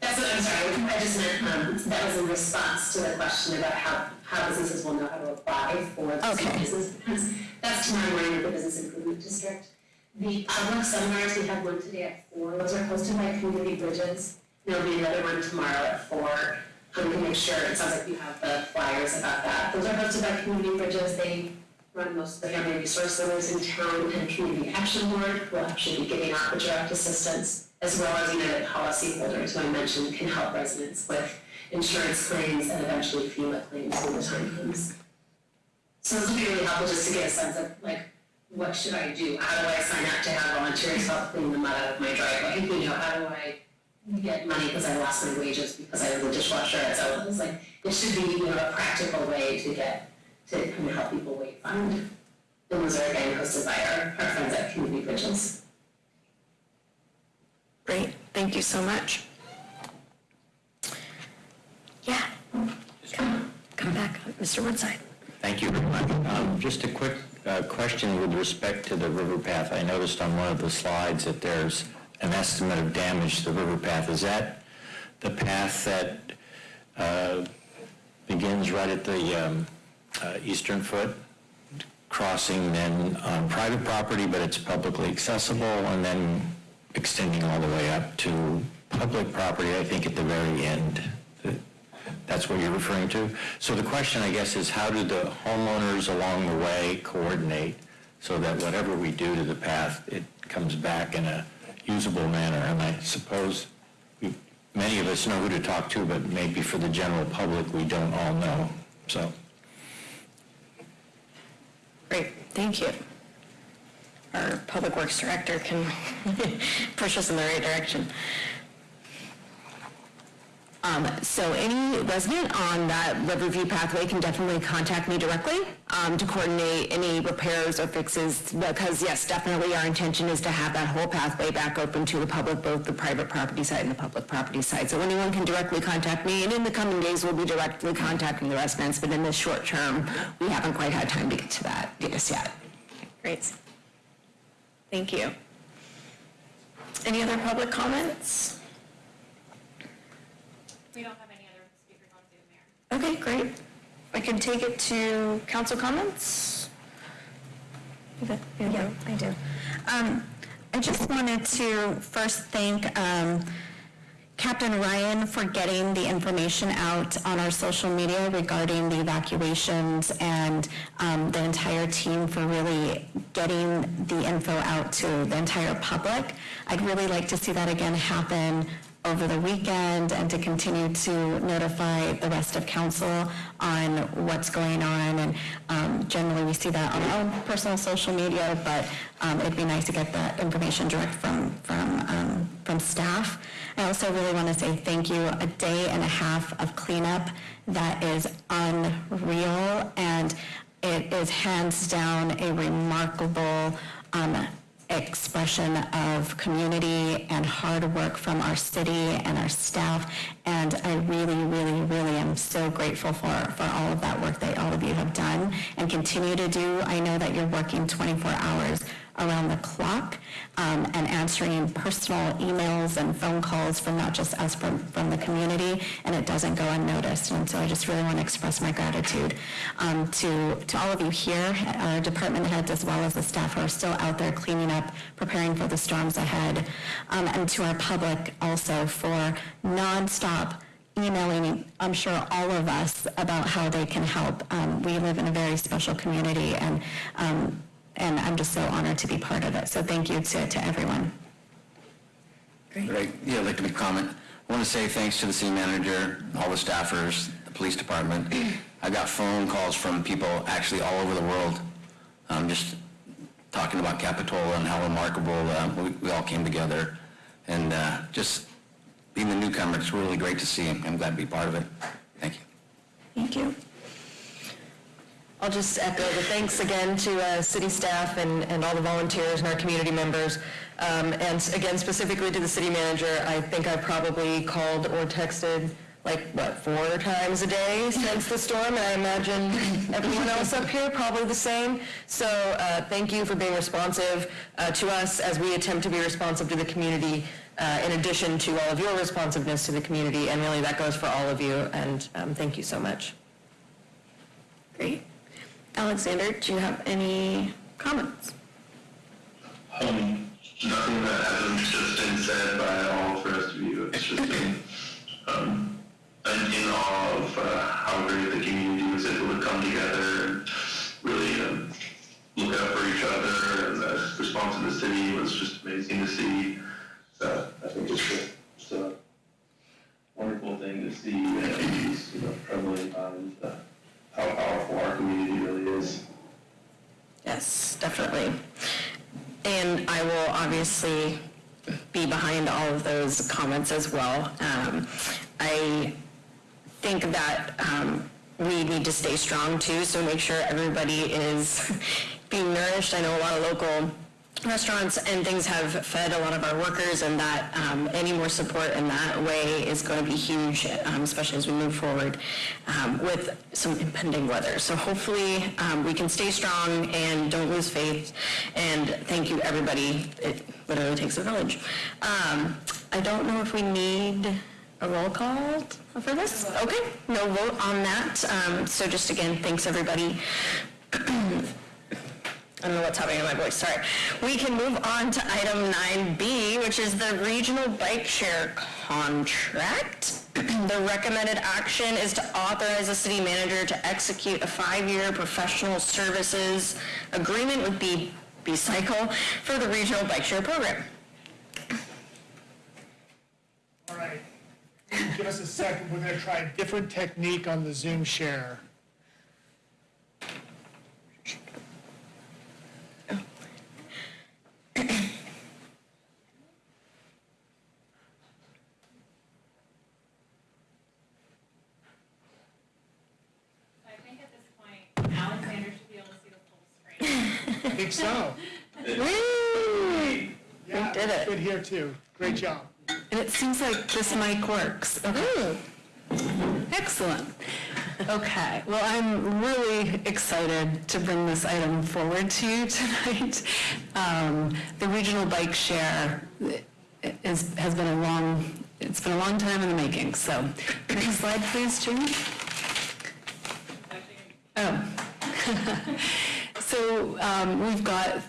That's what, I'm sorry, I just meant, um, that was in response to the question about how, how businesses will know how to apply for the Okay. business. plans. That's tomorrow morning with the Business Improvement District. The public seminars, we have one today at four, those are hosted by Community Bridges. There'll be another one tomorrow at four. Um, we can make sure, it sounds like you have the flyers about that. Those are hosted by Community Bridges, they run most of the family resource centers in town and Community Action Board will actually be giving out the direct assistance, as well as United Policyholders, who I mentioned, can help residents with insurance claims and eventually FEMA claims when the time comes. So this would be really helpful just to get a sense of like, what should I do? How do I sign up to have volunteers help clean the mud out of my driveway? You know, how do I get money because I lost my wages because I was a dishwasher at Zolas? Like, it should be, you know, a practical way to get, to kind of help people wait fund. And those are again hosted by our, our friends at Community Bridges. Great. Thank you so much. Yeah. Come, come back, Mr. Woodside. Thank you very much. Um, Just a quick uh, question with respect to the river path. I noticed on one of the slides that there's an estimate of damage to the river path. Is that the path that uh, begins right at the um, uh, eastern foot, crossing then on private property, but it's publicly accessible, and then extending all the way up to public property, I think at the very end? That's what you're referring to? So the question, I guess, is how do the homeowners along the way coordinate so that whatever we do to the path, it comes back in a usable manner? And I suppose we- many of us know who to talk to, but maybe for the general public, we don't all know. So, Great, thank you. Our Public Works Director can [LAUGHS] push us in the right direction. Um, so any resident on that Riverview pathway can definitely contact me directly, um, to coordinate any repairs or fixes, because yes, definitely our intention is to have that whole pathway back open to the public, both the private property side and the public property side. So anyone can directly contact me, and in the coming days, we'll be directly contacting the residents, but in the short term, we haven't quite had time to get to that, just yet. Great. Thank you. Any other public comments? We don't have any other speakers on Zoom, Mayor. Okay, great. I can take it to council comments? Yeah, I do. Um, I just wanted to first thank um, Captain Ryan for getting the information out on our social media regarding the evacuations and um, the entire team for really getting the info out to the entire public. I'd really like to see that again happen over the weekend and to continue to notify the rest of council on what's going on. And um, generally, we see that on our own personal social media, but um, it'd be nice to get that information direct from, from, um, from staff. I also really want to say thank you. A day and a half of cleanup that is unreal, and it is hands down a remarkable um, expression of community and hard work from our city and our staff. And I really, really, really am so grateful for, for all of that work that all of you have done and continue to do. I know that you're working 24 hours around the clock um, and answering personal emails and phone calls from not just us, from, from the community, and it doesn't go unnoticed. And so I just really want to express my gratitude um, to, to all of you here, our department heads, as well as the staff who are still out there cleaning up, preparing for the storms ahead, um, and to our public also for nonstop emailing, I'm sure all of us, about how they can help. Um, we live in a very special community, and um, and I'm just so honored to be part of it. So thank you to, to everyone. Right, yeah, I'd like to make a comment. I want to say thanks to the city manager, all the staffers, the police department. [CLEARS THROAT] I got phone calls from people actually all over the world, um, just talking about Capitola and how remarkable uh, we, we all came together. And uh, just being the newcomer, it's really great to see. I'm glad to be part of it. Thank you. Thank you. I'll just echo the thanks again to uh, city staff and, and all the volunteers and our community members. Um, And again, specifically to the city manager, I think I probably called or texted like, what, four times a day since the storm? And I imagine [LAUGHS] everyone else up here probably the same. So uh, thank you for being responsive uh, to us as we attempt to be responsive to the community uh, in addition to all of your responsiveness to the community. And really, that goes for all of you. And um, thank you so much. Great. Alexander, do you have any comments? Um, nothing that hasn't just been said by all of the rest of you. It's just [LAUGHS] been, um, in awe of uh, how great the community was able to come together and really um, look out for each other. And the response of the city was just amazing to see. So I think it's a, it's a wonderful thing to see these you know. Uh, how powerful our community really is. Yes, definitely. And I will obviously be behind all of those comments as well. Um, I think that um, we need to stay strong too, so make sure everybody is [LAUGHS] being nourished. I know a lot of local restaurants and things have fed a lot of our workers and that um, any more support in that way is going to be huge, um, especially as we move forward um, with some impending weather. So hopefully um, we can stay strong and don't lose faith. And thank you, everybody. It literally takes a village. Um, I don't know if we need a roll call for this. Okay, no vote on that. Um, so just again, thanks everybody. [CLEARS THROAT] I don't know what's happening in my voice, sorry. We can move on to item 9B, which is the regional bike share contract. [CLEARS THROAT] The recommended action is to authorize the city manager to execute a five-year professional services agreement with B, B-Cycle for the regional bike share program. All right. Give us a second, we're going to try a different technique on the Zoom share. So I think at this point, Alexander should be able to see the full screen. I think at this point, Alexander should be able to see the full screen. [LAUGHS] I think so. Woo! Yeah, did it. Good here, too. Great job. And it seems like this mic works. Okay. Excellent. Okay, well, I'm really excited to bring this item forward to you [LAUGHS] tonight. Um, The regional bike share is, has been a long, it's been a long time in the making, so, next slide, please, Jim. Oh. [LAUGHS] So um, we've got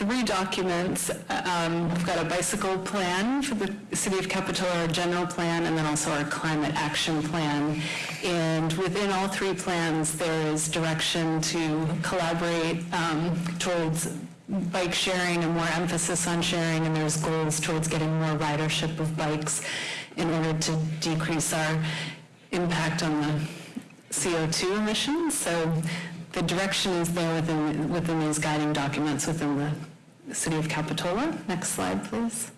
three documents. Um, We've got a bicycle plan for the city of Capitola, our general plan, and then also our climate action plan. And within all three plans, there is direction to collaborate um, towards bike sharing and more emphasis on sharing, and there's goals towards getting more ridership of bikes in order to decrease our impact on the CO2 emissions. So the direction is there within, within these guiding documents within the City of Capitola. Next slide, please.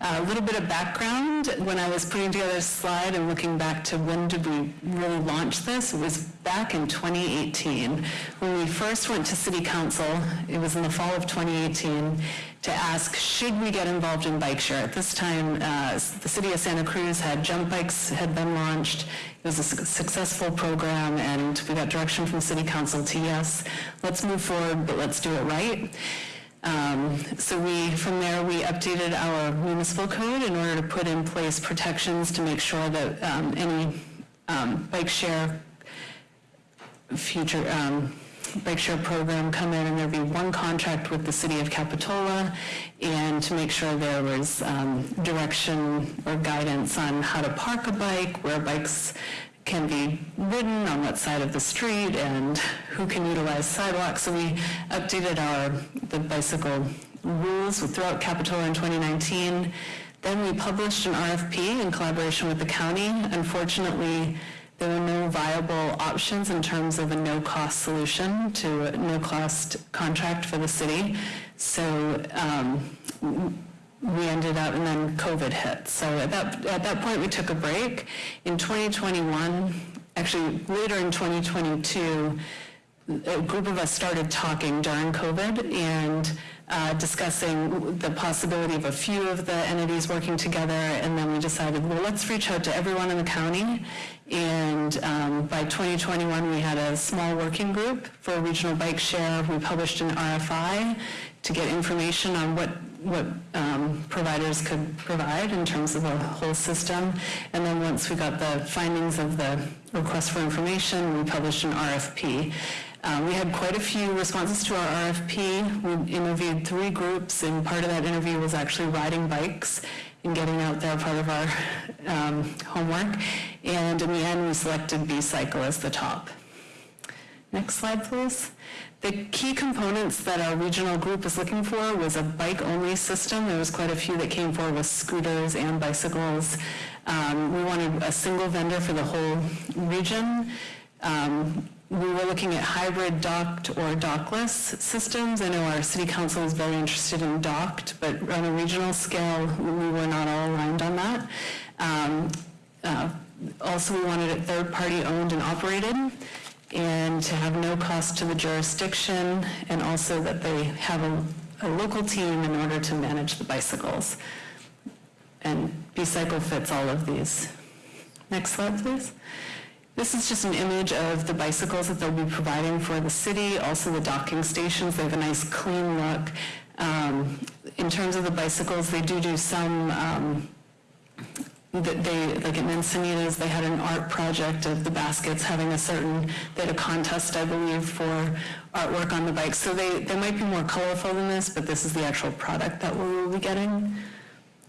A little bit of background, when I was putting together this slide and looking back to when did we really launch this, it was back in 2018. When we first went to city council, it was in the fall of 2018, to ask, should we get involved in bike share? At this time, uh, the city of Santa Cruz had jump bikes had been launched. It was a su- successful program, and we got direction from city council to yes, let's move forward, but let's do it right. Um, So we, from there, we updated our municipal code in order to put in place protections to make sure that um, any um, bike share future um, bike share program come in and there'd be one contract with the city of Capitola and to make sure there was um, direction or guidance on how to park a bike, where bikes can be ridden, on what side of the street, and who can utilize sidewalks. So we updated our, the bicycle rules throughout Capitola in 2019. Then we published an RFP in collaboration with the county. Unfortunately, there were no viable options in terms of a no-cost solution to a no-cost contract for the city. So um, we ended up, and then COVID hit. So at that, at that point, we took a break. In 2021, actually later in 2022, a group of us started talking during COVID and uh, discussing the possibility of a few of the entities working together, and then we decided, well, let's reach out to everyone in the county. And um, by 2021, we had a small working group for regional bike share. We published an RFI to get information on what what um, providers could provide in terms of a whole system. And then once we got the findings of the request for information, we published an RFP. Uh, we had quite a few responses to our RFP. We interviewed three groups, and part of that interview was actually riding bikes and getting out there, part of our um, homework. And in the end, we selected B-Cycle as the top. Next slide, please. The key components that our regional group was looking for was a bike-only system. There was quite a few that came forward with scooters and bicycles. Um, we wanted a single vendor for the whole region. Um, we were looking at hybrid docked or dockless systems. I know our city council is very interested in docked, but on a regional scale, we were not all aligned on that. Um, uh, also, we wanted it third-party owned and operated and to have no cost to the jurisdiction, and also that they have a, a local team in order to manage the bicycles. And B-Cycle fits all of these. Next slide, please. This is just an image of the bicycles that they'll be providing for the city, also the docking stations. They have a nice clean look. Um, in terms of the bicycles, they do do some um, they, like at Encinitas, they had an art project of the baskets having a certain, they had a contest, I believe, for artwork on the bike. So they, they might be more colorful than this, but this is the actual product that we will be getting.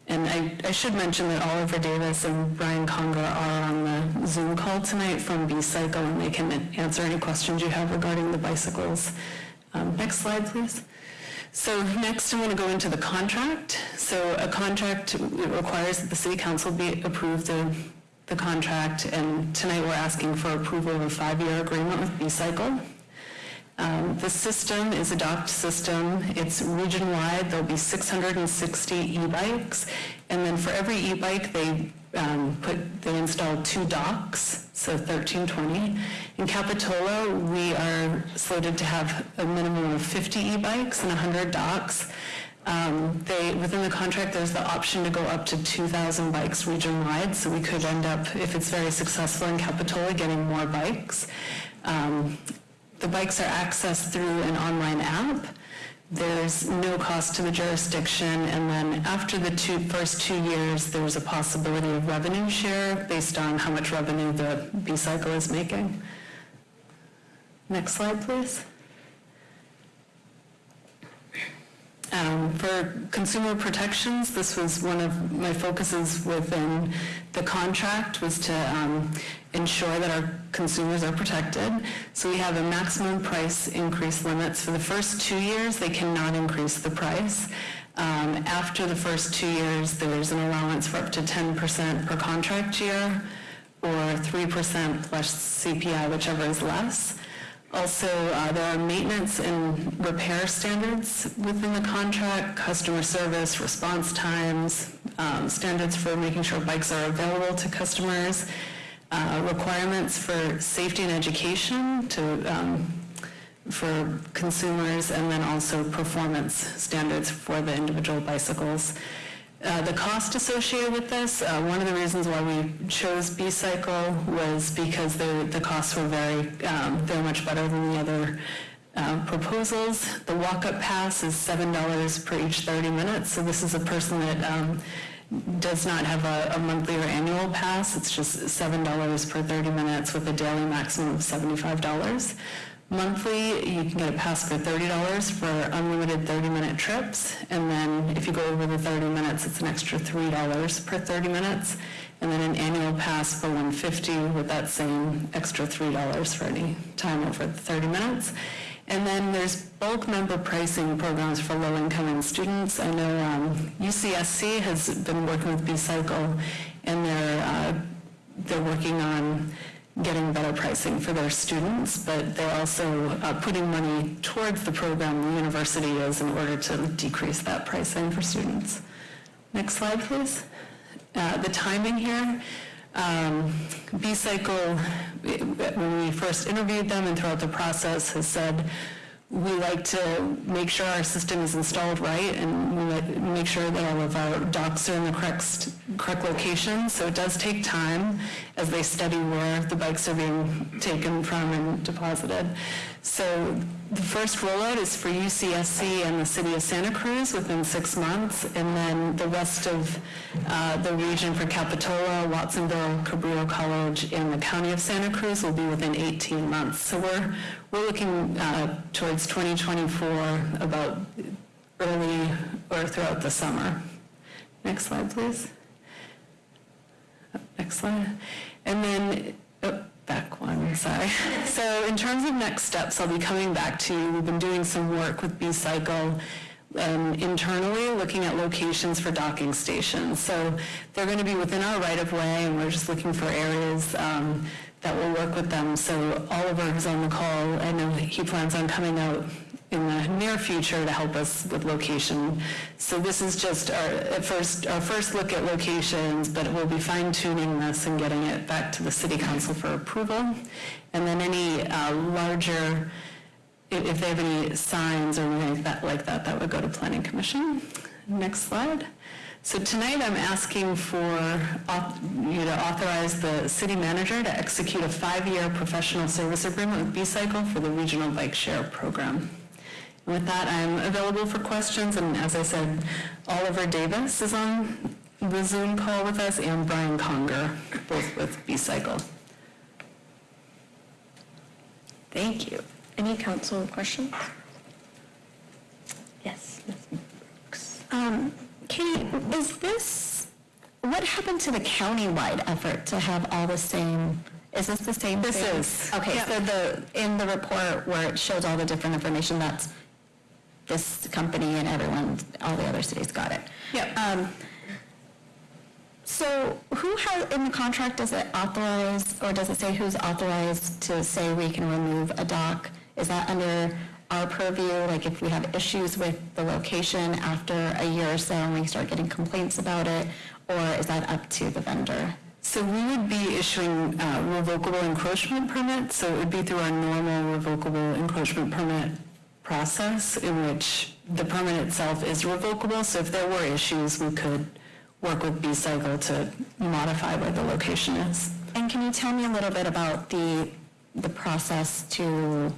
And I, I should mention that Oliver Davis and Brian Conger are on the Zoom call tonight from B-Cycle, and they can answer any questions you have regarding the bicycles. Um, next slide, please. So next, I want to go into the contract. So a contract requires that the city council be approved the, the contract, and tonight we're asking for approval of a five-year agreement with B-Cycle. Um, The system is a docked system. It's region-wide. There'll be 660 e-bikes, and then for every e-bike, they um, put, they installed two docks, so 1320. In Capitola, we are slated to have a minimum of 50 e-bikes and 100 docks. Um, They, within the contract, there's the option to go up to 2,000 bikes region-wide, so we could end up, if it's very successful in Capitola, getting more bikes. Um, The bikes are accessed through an online app. There's no cost to the jurisdiction, and then after the two, first two years, there's a possibility of revenue share based on how much revenue the B-Cycle is making. Next slide, please. Um, For consumer protections, this was one of my focuses within the contract, was to um, ensure that our consumers are protected. So we have a maximum price increase limits. For the first two years, they cannot increase the price. Um, After the first two years, there's an allowance for up to 10% per contract year, or 3% plus CPI, whichever is less. Also, uh, there are maintenance and repair standards within the contract, customer service, response times, um, standards for making sure bikes are available to customers, uh, requirements for safety and education to, um, for consumers, and then also performance standards for the individual bicycles. Uh, The cost associated with this, uh, one of the reasons why we chose B-Cycle was because the the costs were very, um, much better than the other uh, proposals. The walk-up pass is $7 per each 30 minutes, so this is a person that um, does not have a a monthly or annual pass. It's just $7 per 30 minutes with a daily maximum of $75. Monthly, you can get a pass for $30 for unlimited 30-minute trips, and then if you go over the 30 minutes, it's an extra $3 per 30 minutes, and then an annual pass for 150 with that same extra $3 for any time over the 30 minutes. And then there's bulk member pricing programs for low-income students. I know um, UCSC has been working with B-Cycle, and they're, uh, they're working on getting better pricing for their students, but they're also uh, putting money towards the program the university is in order to decrease that pricing for students. Next slide, please. Uh, The timing here, um, B-Cycle, when we first interviewed them and throughout the process, has said, we like to make sure our system is installed right and we make sure that all of our docks are in the correct, correct location. So it does take time as they study where the bikes are being taken from and deposited. So the first rollout is for UCSC and the city of Santa Cruz within six months, and then the rest of uh, the region for Capitola, Watsonville, Cabrillo College, and the county of Santa Cruz will be within 18 months. So we're, we're looking uh, towards 2024, about early or throughout the summer. Next slide, please. Next slide. And then, oh, back one, sorry. [LAUGHS] So in terms of next steps, I'll be coming back to you. We've been doing some work with B-Cycle um, internally, looking at locations for docking stations. So they're going to be within our right-of-way, and we're just looking for areas um, that will work with them. So Oliver, is on the call, I know he plans on coming out in the near future to help us with location. So this is just our, at first, our first look at locations, but we'll be fine tuning this and getting it back to the city council for approval. And then any uh, larger, if, they have any signs or anything like that, like that, that would go to planning commission. Next slide. So tonight I'm asking for you to authorize the city manager to execute a five-year professional service agreement with B-Cycle for the regional bike share program. With that, I'm available for questions, and as I said, Oliver Davis is on the Zoom call with us, and Brian Conger, both with B-Cycle. Thank you. Any council questions? Yes. ms. Um, Katie, is this, what happened to the countywide effort to have all the same, is this the same This thing? is. Okay, so the, in the report where it shows all the different information, that's this company and everyone, all the other cities got it. Yep. Um, So who has, in the contract, does it authorize, or does it say who's authorized to say we can remove a dock? Is that under our purview, like if we have issues with the location after a year or so and we start getting complaints about it, or is that up to the vendor? So we would be issuing uh, revocable encroachment permits, so it would be through our normal revocable encroachment permit process in which the permit itself is revocable, so if there were issues, we could work with B-Cycle to modify where the location is. And can you tell me a little bit about the, the process to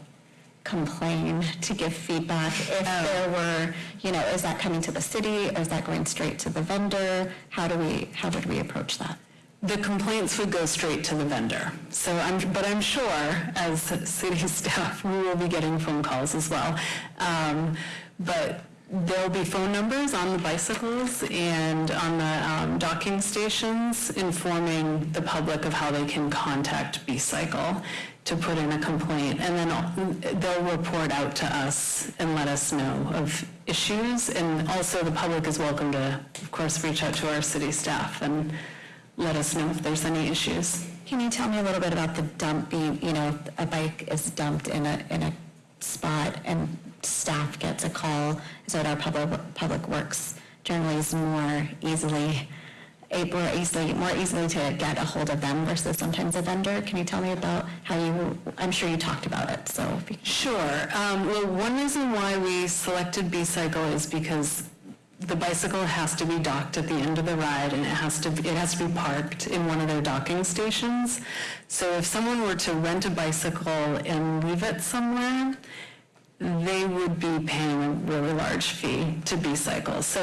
complain, to give feedback? If there were, you know, is that coming to the city, or is that going straight to the vendor? How do we, how would we approach that? The complaints would go straight to the vendor. So I'm, but I'm sure as city [LAUGHS] staff, we will be getting phone calls as well. Um, But There'll be phone numbers on the bicycles and on the um, docking stations informing the public of how they can contact B-Cycle to put in a complaint. And then they'll report out to us and let us know of issues. And also the public is welcome to, of course, reach out to our city staff and let us know if there's any issues. Can you tell me a little bit about the dump being, you know, a bike is dumped in a, in a spot and staff gets a call, so that our public, public works generally is more easily, a- more easily, more easily to get a hold of them versus sometimes a vendor? Can you tell me about how you, I'm sure you talked about it, so Sure. Um, Well, one reason why we selected B-Cycle is because the bicycle has to be docked at the end of the ride, and it has to, it has to be parked in one of their docking stations. So if someone were to rent a bicycle and leave it somewhere, they would be paying a really large fee to B-Cycle. So,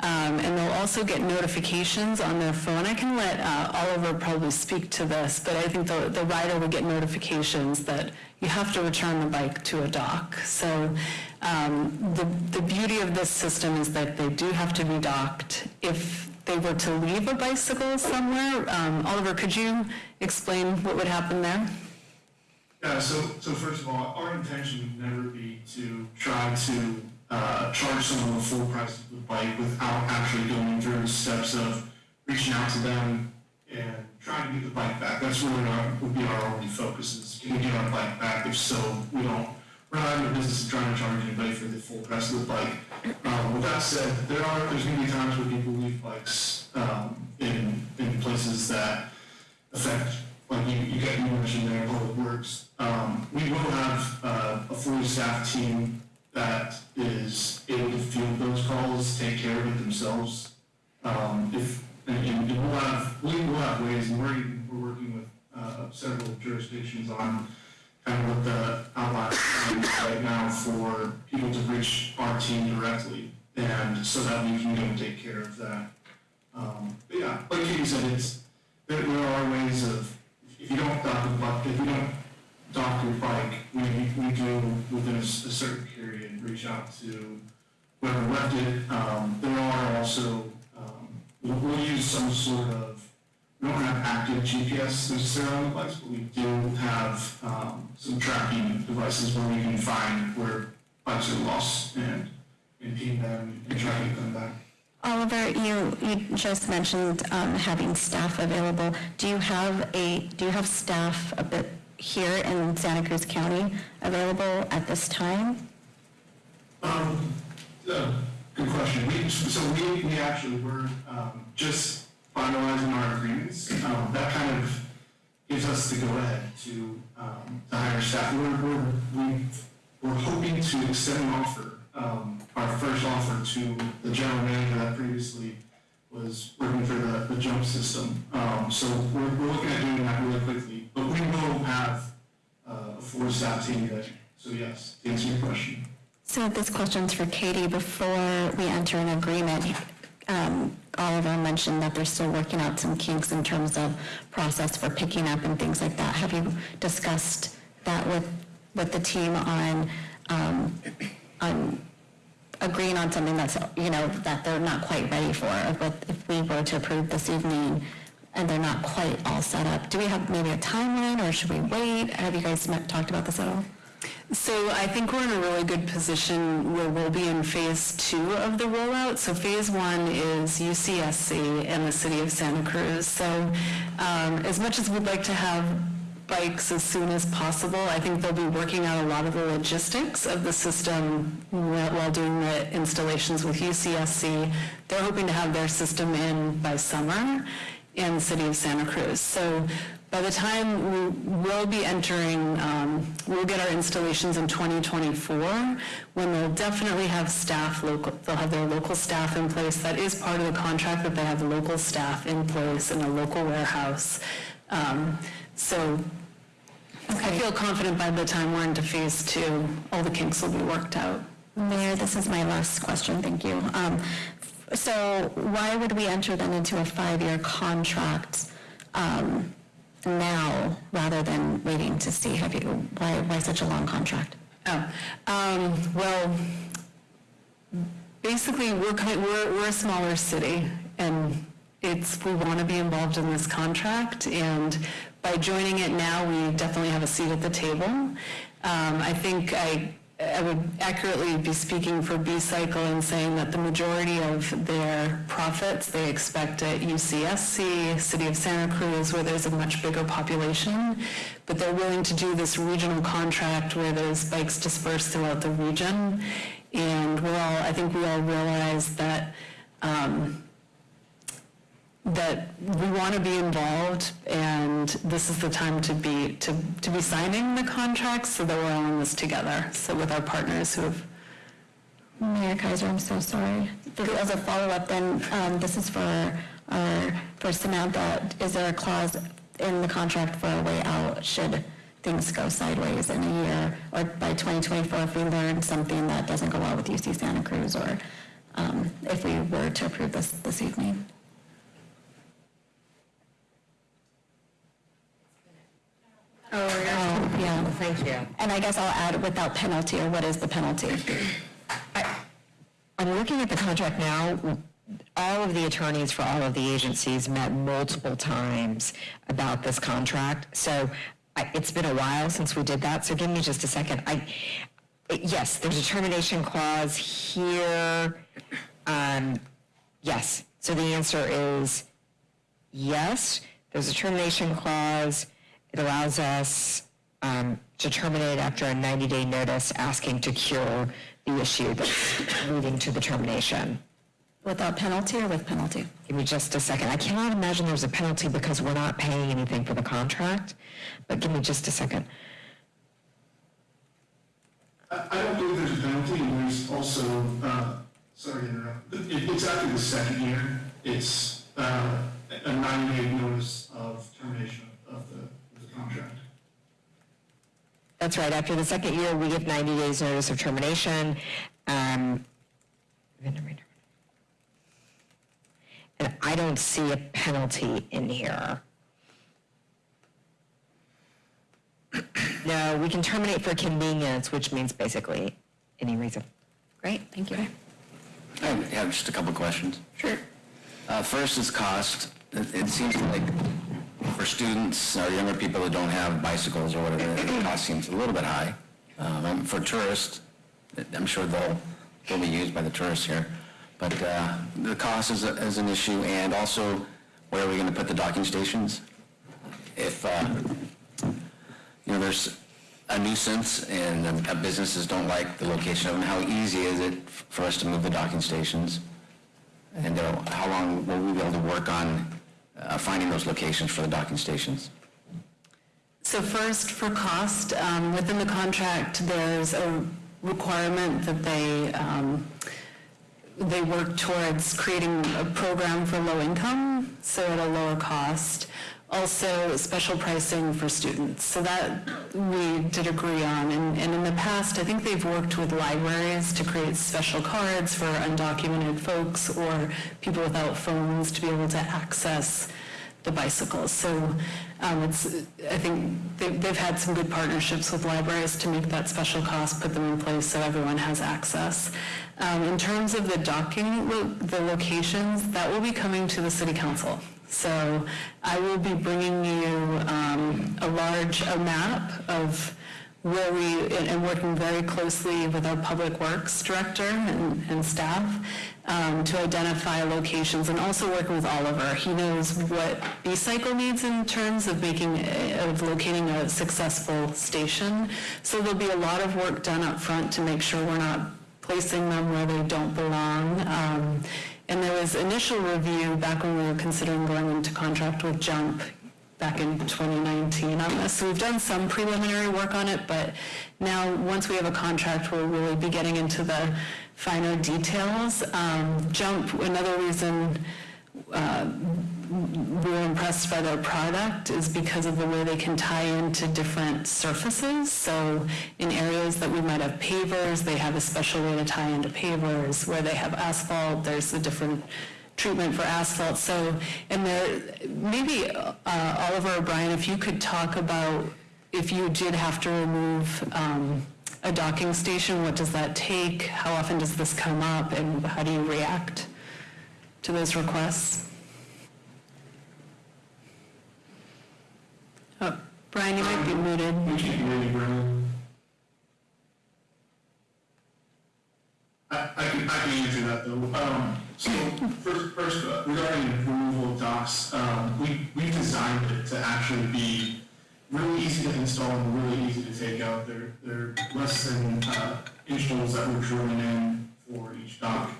um, and they'll also get notifications on their phone. I can let uh, Oliver probably speak to this, but I think the, the rider would get notifications that you have to return the bike to a dock. So um, the, the beauty of this system is that they do have to be docked. If they were to leave a bicycle somewhere, um, Oliver, could you explain what would happen there? Yeah, so, so first of all, our intention would never be to try to, uh, charge someone the full price of the bike without actually going through the steps of reaching out to them and trying to get the bike back. That's really our, would be our only focus is can we get our bike back? If so, we don't, we're not in the business of trying to charge anybody for the full price of the bike. Um, with that said, there are, there's gonna be times where people leave bikes, um, in, in places that affect, like you, you you mentioned there, Public Works. Um, we will have, uh, a fully staffed team that is able to field those calls, take care of it themselves. Um, if, and, and we'll have, we will have ways, and we're, we're working with, uh, several jurisdictions on kind of what the outline is right now for people to reach our team directly, and so that we can go and take care of that. Um, but yeah, like Katie said, it's, there, there are ways of, if you don't dock the bike, if you don't dock your bike, we, we do within a certain period, reach out to whoever left it. Um, there are also, um, we'll, we'll use some sort of, we don't have active GPS necessarily on the bikes, but we do have, um, some tracking devices where we can find where bikes are lost and, and ping them and try to get them back. Oliver, you, you just mentioned um, having staff available. Do you have a, do you have staff a bit here in Santa Cruz County available at this time? Um, uh, good question. We, so we, we actually were, um, just finalizing our agreements. Um, that kind of gives us the go-ahead to, um, to hire staff. We're, we're, we, we're hoping to extend an offer, um, our first offer to the general manager that previously was working for the, the jump system. Um, so we're, we're looking at doing that really quickly, but we will have, uh, a full staff team ready. So yes, to answer your question. So this question's for Katie. Before we enter an agreement, um, Oliver mentioned that they're still working out some kinks in terms of process for picking up and things like that. Have you discussed that with, with the team on, um, on agreeing on something that's, you know, that they're not quite ready for? If if we were to approve this evening and they're not quite all set up, do we have maybe a timeline or should we wait? Have you guys met, talked about this at all? So I think we're in a really good position where we'll be in phase two of the rollout. So phase one is UCSC and the city of Santa Cruz. So um, as much as we'd like to have bikes as soon as possible, I think they'll be working out a lot of the logistics of the system while doing the installations with UCSC. They're hoping to have their system in by summer in the city of Santa Cruz. So by the time we will be entering, um, we'll get our installations in 2024, when they'll definitely have staff local, they'll have their local staff in place. That is part of the contract, that they have local staff in place in a local warehouse. Um, So I feel confident by the time we're into phase two, all the kinks will be worked out. Mayor, this is my last question, thank you. Um, So why would we enter then into a five-year contract um, now rather than waiting to see? Have you, why, why such a long contract? Oh, um, well, basically, we're, we're, we're a smaller city, and it's, we want to be involved in this contract, and by joining it now, we definitely have a seat at the table. Um, I think I, I would accurately be speaking for B-Cycle in saying that the majority of their profits, they expect at UCSC, City of Santa Cruz, where there's a much bigger population, but they're willing to do this regional contract where there's bikes dispersed throughout the region. And we're all, I think we all realize that, um, that we want to be involved and this is the time to be, to, to be signing the contracts so that we're all in this together. So with our partners who have Mayor Keiser, I'm so sorry. As a follow-up, then, um, this is for our, for Samantha, is there a clause in the contract for a way out should things go sideways in a year, or by 2024, if we learn something that doesn't go well with UC Santa Cruz, or um, if we were to approve this this evening? Oh, yeah. Thank you. And I guess I'll add without penalty, or what is the penalty? I'm looking at the contract now. All of the attorneys for all of the agencies met multiple times about this contract. So I, it's been a while since we did that. So give me just a second. I, yes, there's a termination clause here. Um, yes. So the answer is yes. There's a termination clause. It allows us um, to terminate after a 90-day notice, asking to cure the issue that's leading to the termination. Without penalty or with penalty? Give me just a second. I cannot imagine there's a penalty because we're not paying anything for the contract, but give me just a second. I, I don't believe there's a penalty, and there's also, uh, sorry to interrupt, it, it's after the second year, it's, uh, a ninety-day notice of termination of the, of the contract. That's right. After the second year, we give 90 days notice of termination. Um, and I don't see a penalty in here. No, we can terminate for convenience, which means basically any reason. Great, thank you. I have just a couple questions. Sure. Uh, First is cost. It it seems like for students or younger people that don't have bicycles or whatever, the cost seems a little bit high. Um, and For tourists, I'm sure they'll, they'll be used by the tourists here. But uh, the cost is, a- is an issue, and also, where are we going to put the docking stations? If, uh, you know, there's a nuisance and uh, businesses don't like the location of them, how easy is it for us to move the docking stations? And uh, how long will we be able to work on uh, finding those locations for the docking stations? So first, for cost, um, within the contract, there's a requirement that they, um, they work towards creating a program for low income, so at a lower cost. Also, special pricing for students. So that we did agree on. And, and in the past, I think they've worked with libraries to create special cards for undocumented folks or people without phones to be able to access the bicycles. So um, it's, I think they've, they've had some good partnerships with libraries to make that special cost, put them in place so everyone has access. Um, in terms of the docking, lo- the locations, that will be coming to the city council. So I will be bringing you um, a large, a map of where we, and working very closely with our Public Works Director and, and staff um, to identify locations, and also working with Oliver. He knows what B-Cycle needs in terms of making, of locating a successful station. So there'll be a lot of work done up front to make sure we're not placing them where they don't belong. Um, And there was initial review back when we were considering going into contract with Jump back in 2019 on this. So we've done some preliminary work on it, but now, once we have a contract, we'll really be getting into the finer details. Um, Jump, another reason uh, were impressed by their product is because of the way they can tie into different surfaces. So in areas that we might have pavers, they have a special way to tie into pavers. Where they have asphalt, there's a different treatment for asphalt. So, and there, maybe uh, Oliver or Brian, if you could talk about if you did have to remove um, a docking station, what does that take? How often does this come up, and how do you react to those requests? Oh, Brian, you might be muted. You, Brendan. I, I can, I can answer that though. Um, so first, first uh, regarding removal of docks, um, we, we designed it to actually be really easy to install and really easy to take out. They're, they're less than, uh, that we're drilling in for each dock.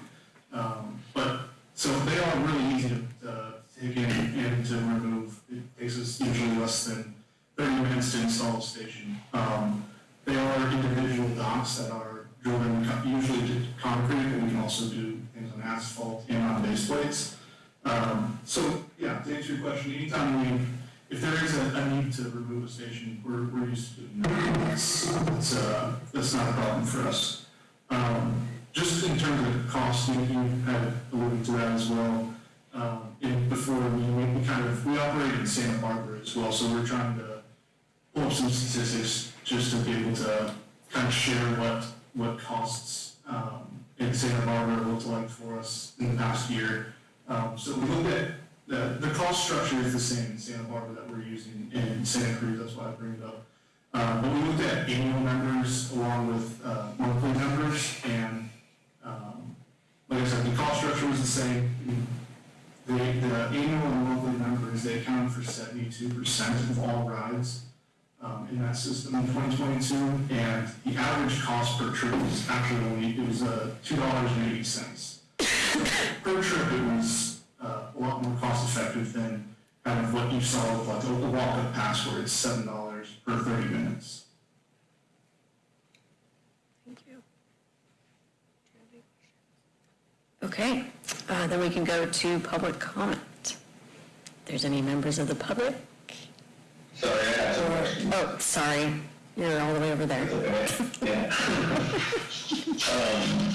Um, but, so they are really easy to, uh, take in and to remove. It takes us usually less than thirty minutes to install a station. Um, they are individual docks that are driven usually to concrete, but we can also do things on asphalt and on base plates. Um, so, yeah, to answer your question, anytime we, if there is a, a need to remove a station, we're, we're used to doing that. That's, that's, uh, that's not a problem for us. Um, just in terms of cost, you, you had alluded to that as well. Um, before, we, we kind of, we operate in Santa Barbara as well, so we're trying to pull up some statistics just to be able to kind of share what, what costs, um, in Santa Barbara looked like for us in the past year. Um, so we looked at, the, the cost structure is the same in Santa Barbara that we're using in Santa Cruz, that's why I bring it up. Um, but we looked at annual members along with, uh, monthly members, and, um, like I said, the cost structure was the same. The, the annual and monthly members, they account for seventy-two percent of all rides, um, in that system in twenty twenty-two, and the average cost per trip was actually only, it was, uh, two dollars and eighty cents. Per trip, it was, uh, a lot more cost effective than kind of what you saw with like the walk-up pass where it's seven dollars per thirty minutes. Okay, uh, then we can go to public comment. If there's any members of the public? Sorry, I have some questions. Oh, sorry, you're all the way over there. Yeah. [LAUGHS] Um,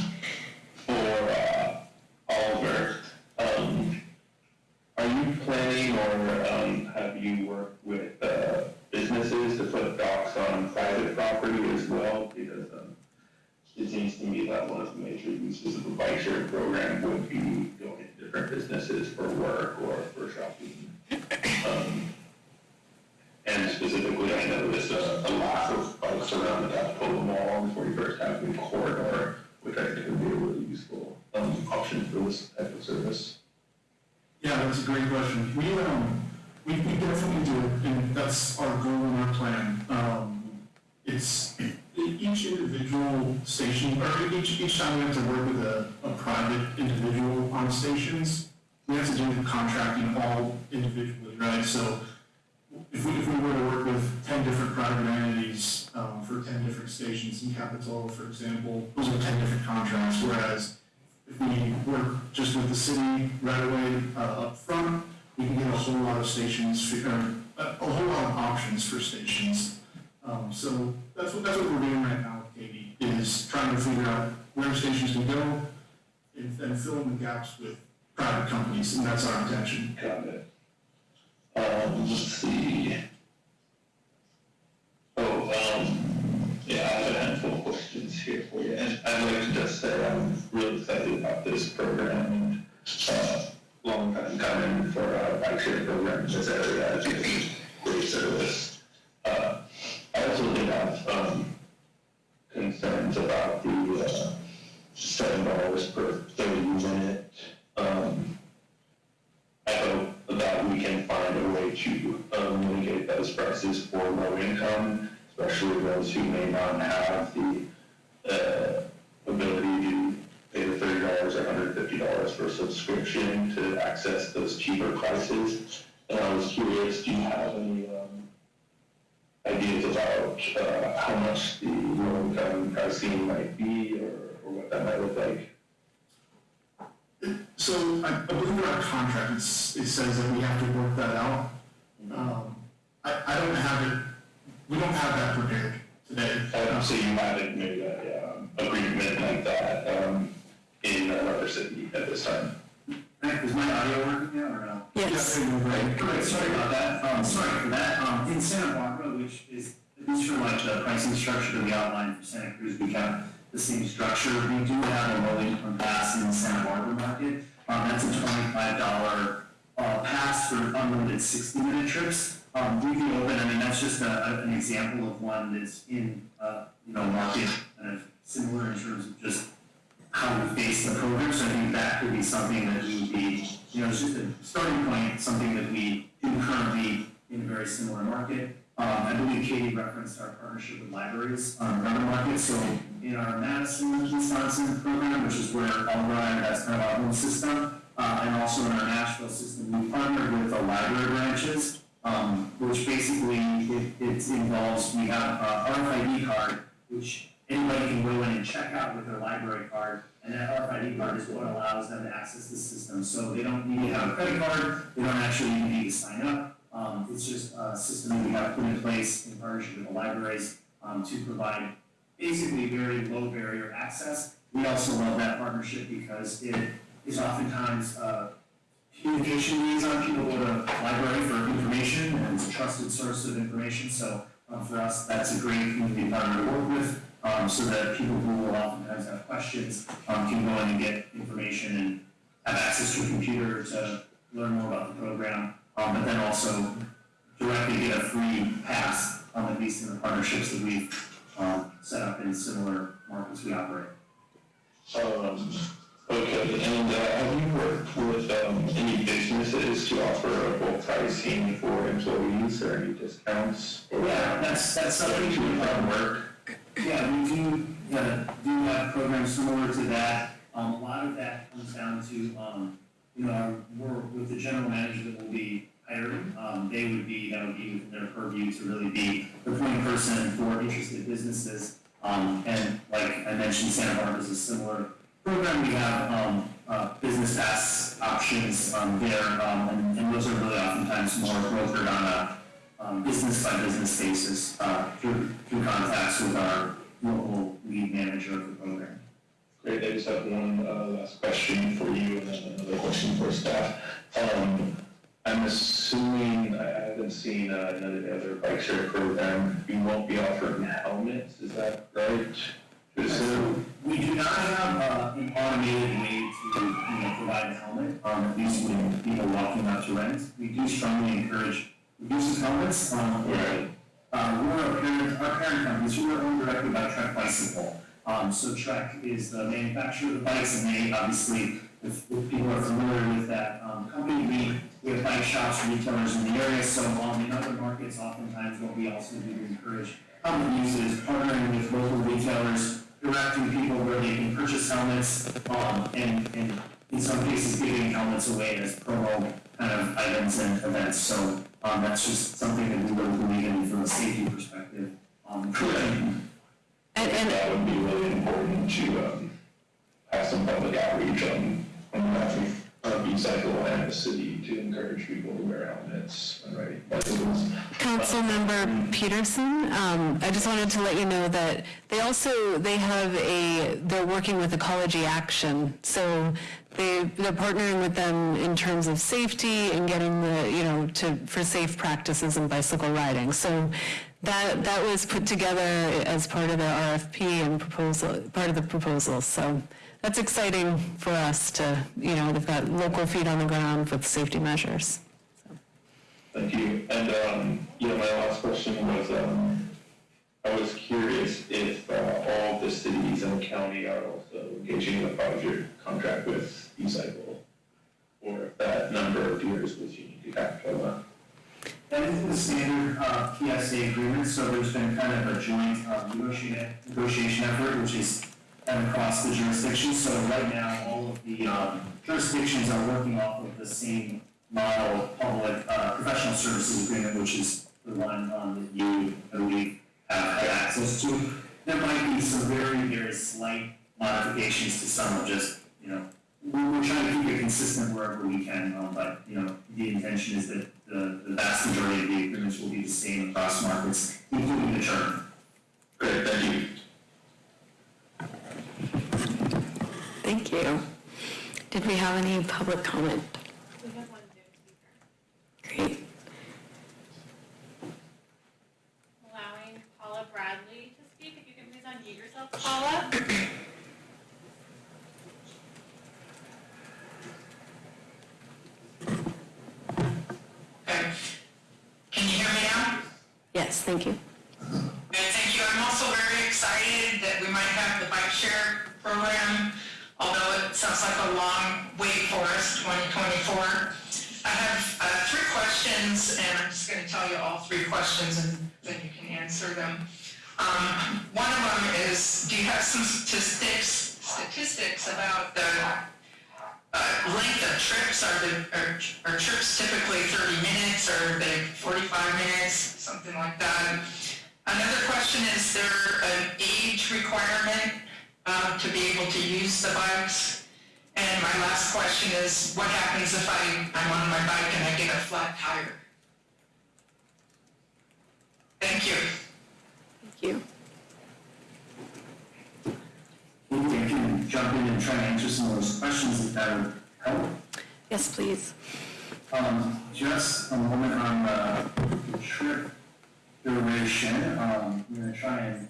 A, lack of bikes around the Capitola Mall before you first have the corridor, which I think would be a really useful, um, option for this type of service. Yeah, that's a great question. We, um, we, we definitely do, and that's our goal and our plan. Um, it's, each individual station, or each, each time we have to work with a, a private individual on stations, we have to do the contracting all individually, right? So if we, if we were to work with ten different private entities, um, for ten different stations in Capitola, for example, those are ten different contracts, whereas if we work just with the city right away, uh, up front, we can get a whole lot of stations, for- or a, a whole lot of options for stations. Um, so that's what, that's what we're doing right now with Katie, is trying to figure out where stations can go and, and fill in the gaps with private companies, and that's our intention. Got it. Um, let's see. Oh, um, yeah, I have a handful of questions here for you, and I'd like to just say I'm really excited about this program uh, long time coming for a bike share program in this area, I think it's great service. Uh, I also did have, um, concerns about the, uh, seven dollars per thirty minute, um, I hope that we can find a way to um, mitigate those prices for low income, especially those who may not have the uh, ability to pay the thirty dollars or hundred fifty dollars for a subscription to access those cheaper prices. And I was curious, do you have any um, ideas about uh, how much the low income pricing might be or, or what that might look like? So I, I believe in our contract, it's, it says that we have to work that out. Um, I, I don't have it, we don't have that prepared today. Uh, so you haven't made a, um, agreement like that, um, in another city at this time? Is my audio working now or no? Yes. Right. Great, sorry about that. Um, sorry for that. Um, in Santa Barbara, which is the just for like the pricing structure that we outlined for Santa Cruz, we kept the same structure. We do have a low income pass in the Santa Barbara market. Um, that's a twenty-five dollar, uh, pass for unlimited sixty-minute trips. Um, we can open, I mean, that's just a- an example of one that's in, uh, you know, market kind of similar in terms of just how we face the program, so I think that could be something that we would be, you know, it's just a starting point, something that we do currently in a very similar market. Um, I believe Katie referenced our partnership with libraries on another market, so in our Madison, Wisconsin program, which is where Elrod has kind of our own system, uh, and also in our Nashville system, we partnered with the library branches, um, which basically, it, it involves, we have a RFID card, which anybody can go in and check out with their library card, and that RFID card is what allows them to access the system. So they don't need to have a credit card, they don't actually need to sign up. Um, it's just a system that we have put in place in partnership with the libraries, um, to provide basically very low barrier access. We also love that partnership because it is oftentimes, uh, communication liaison, people go to the library for information, and it's a trusted source of information, so, um, for us, that's a great community partner to work with, um, so that people who will oftentimes have questions, um, can go in and get information and have access to a computer to learn more about the program, um, but then also directly get a free pass, on at least in the partnerships that we've, um, set up in similar markets we operate. Um, okay, and, uh, have you worked with, um, any businesses to offer a bulk pricing for employees or any discounts? or- Yeah, that's, that's something we have work. Yeah, we do, yeah, do have programs similar to that. Um, a lot of that comes down to, um, you know, our- we're with the general manager that will be hiring. Um, they would be, that would be within their purview to really be the point person for interested businesses. Um, and like I mentioned, Santa Barbara is a similar program. We have, um, uh, business pass options, um, there, um, and, and those are really oftentimes more brokered on a, um, business by business basis, uh, through, through contacts with our local lead manager of the program. Great, I just have one, uh, last question for you and then another question for staff. Um, I'm assuming, I haven't seen, uh, the other bike share program, you won't be offering helmets, is that right? Assume? We do not have, uh, an automated way to, you know, provide a helmet, um, at least when people walking out to rent. We do strongly encourage use of helmets, um, Right. Uh, we're a parent, our parent company, so we're owned directly by Trek Bicycle. Um, so Trek is the manufacturer of the bikes, and they obviously, if, if people are familiar with that, um, company, we, we have bike shops, retailers in the area, so, um, in other markets, oftentimes what we also do to encourage helmet use is partnering with local retailers, directing people where they can purchase helmets, um, and, and in some cases giving helmets away as promo kind of items and events, so, um, that's just something that we really believe in from a safety perspective. Um, And, and. That would be really important to, um, have some public outreach on, on that, uh, B-cycle and the city to encourage people to wear helmets when riding bicycles. Councilmember Pedersen, um, I just wanted to let you know that they also, they have a, they're working with Ecology Action. So they, they're partnering with them in terms of safety and getting the, you know, to, for safe practices in bicycle riding. So that, that was put together as part of the RFP and proposal, part of the proposal. So that's exciting for us to, you know, they've got local feet on the ground with safety measures. Thank you. And, um, you know, my last question was, um, I was curious if, uh, all the cities and the county are also engaging in a project contract with B-Cycle, or if that number was unique to Capitola. That is the standard, uh, PSA agreement, so there's been kind of a joint, uh, negotiation, effort, which is kind of across the jurisdictions, so right now, all of the, um, jurisdictions are working off of the same model, public, uh, professional services agreement, which is the one, um, that you, I believe, have access to. There might be some very, very slight modifications to some of just, you know, we're, we're trying to keep it consistent wherever we can, um, but, you know, the intention is that the, the vast majority of the agreements will be the same across markets, including the term. Great, thank you. Thank you. Did we have any public comment? We have one Zoom speaker. Great. Allowing Paula Bradley to speak. If you can please unmute yourself, Paula. Thank you. Thank you. I'm also very excited that we might have the bike share program, although it sounds like a long way for us, 2024. I have uh, three questions, and I'm just going to tell you all three questions, and then you can answer them. Um, One of them is, do you have some statistics, statistics about the length of trips? Are the, are are trips typically 30 minutes, or they 45 minutes, something like that? Another question, is there an age requirement uh, to be able to use the bikes? And my last question is, what happens if I, I'm on my bike and I get a flat tire? Thank you. Thank you. I can jump in and try to answer some of those questions if that would help. Yes, please. Um, just a moment on the trip duration, um, I'm gonna try and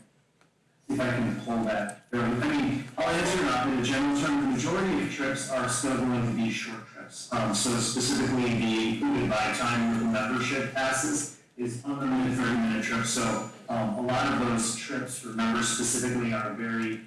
see if I can pull that. There, I mean, I'll answer in a general term, the majority of trips are still going to be short trips. Um, so specifically the included by time with the membership passes is unlimited thirty minute trips, so, um, a lot of those trips for members specifically are very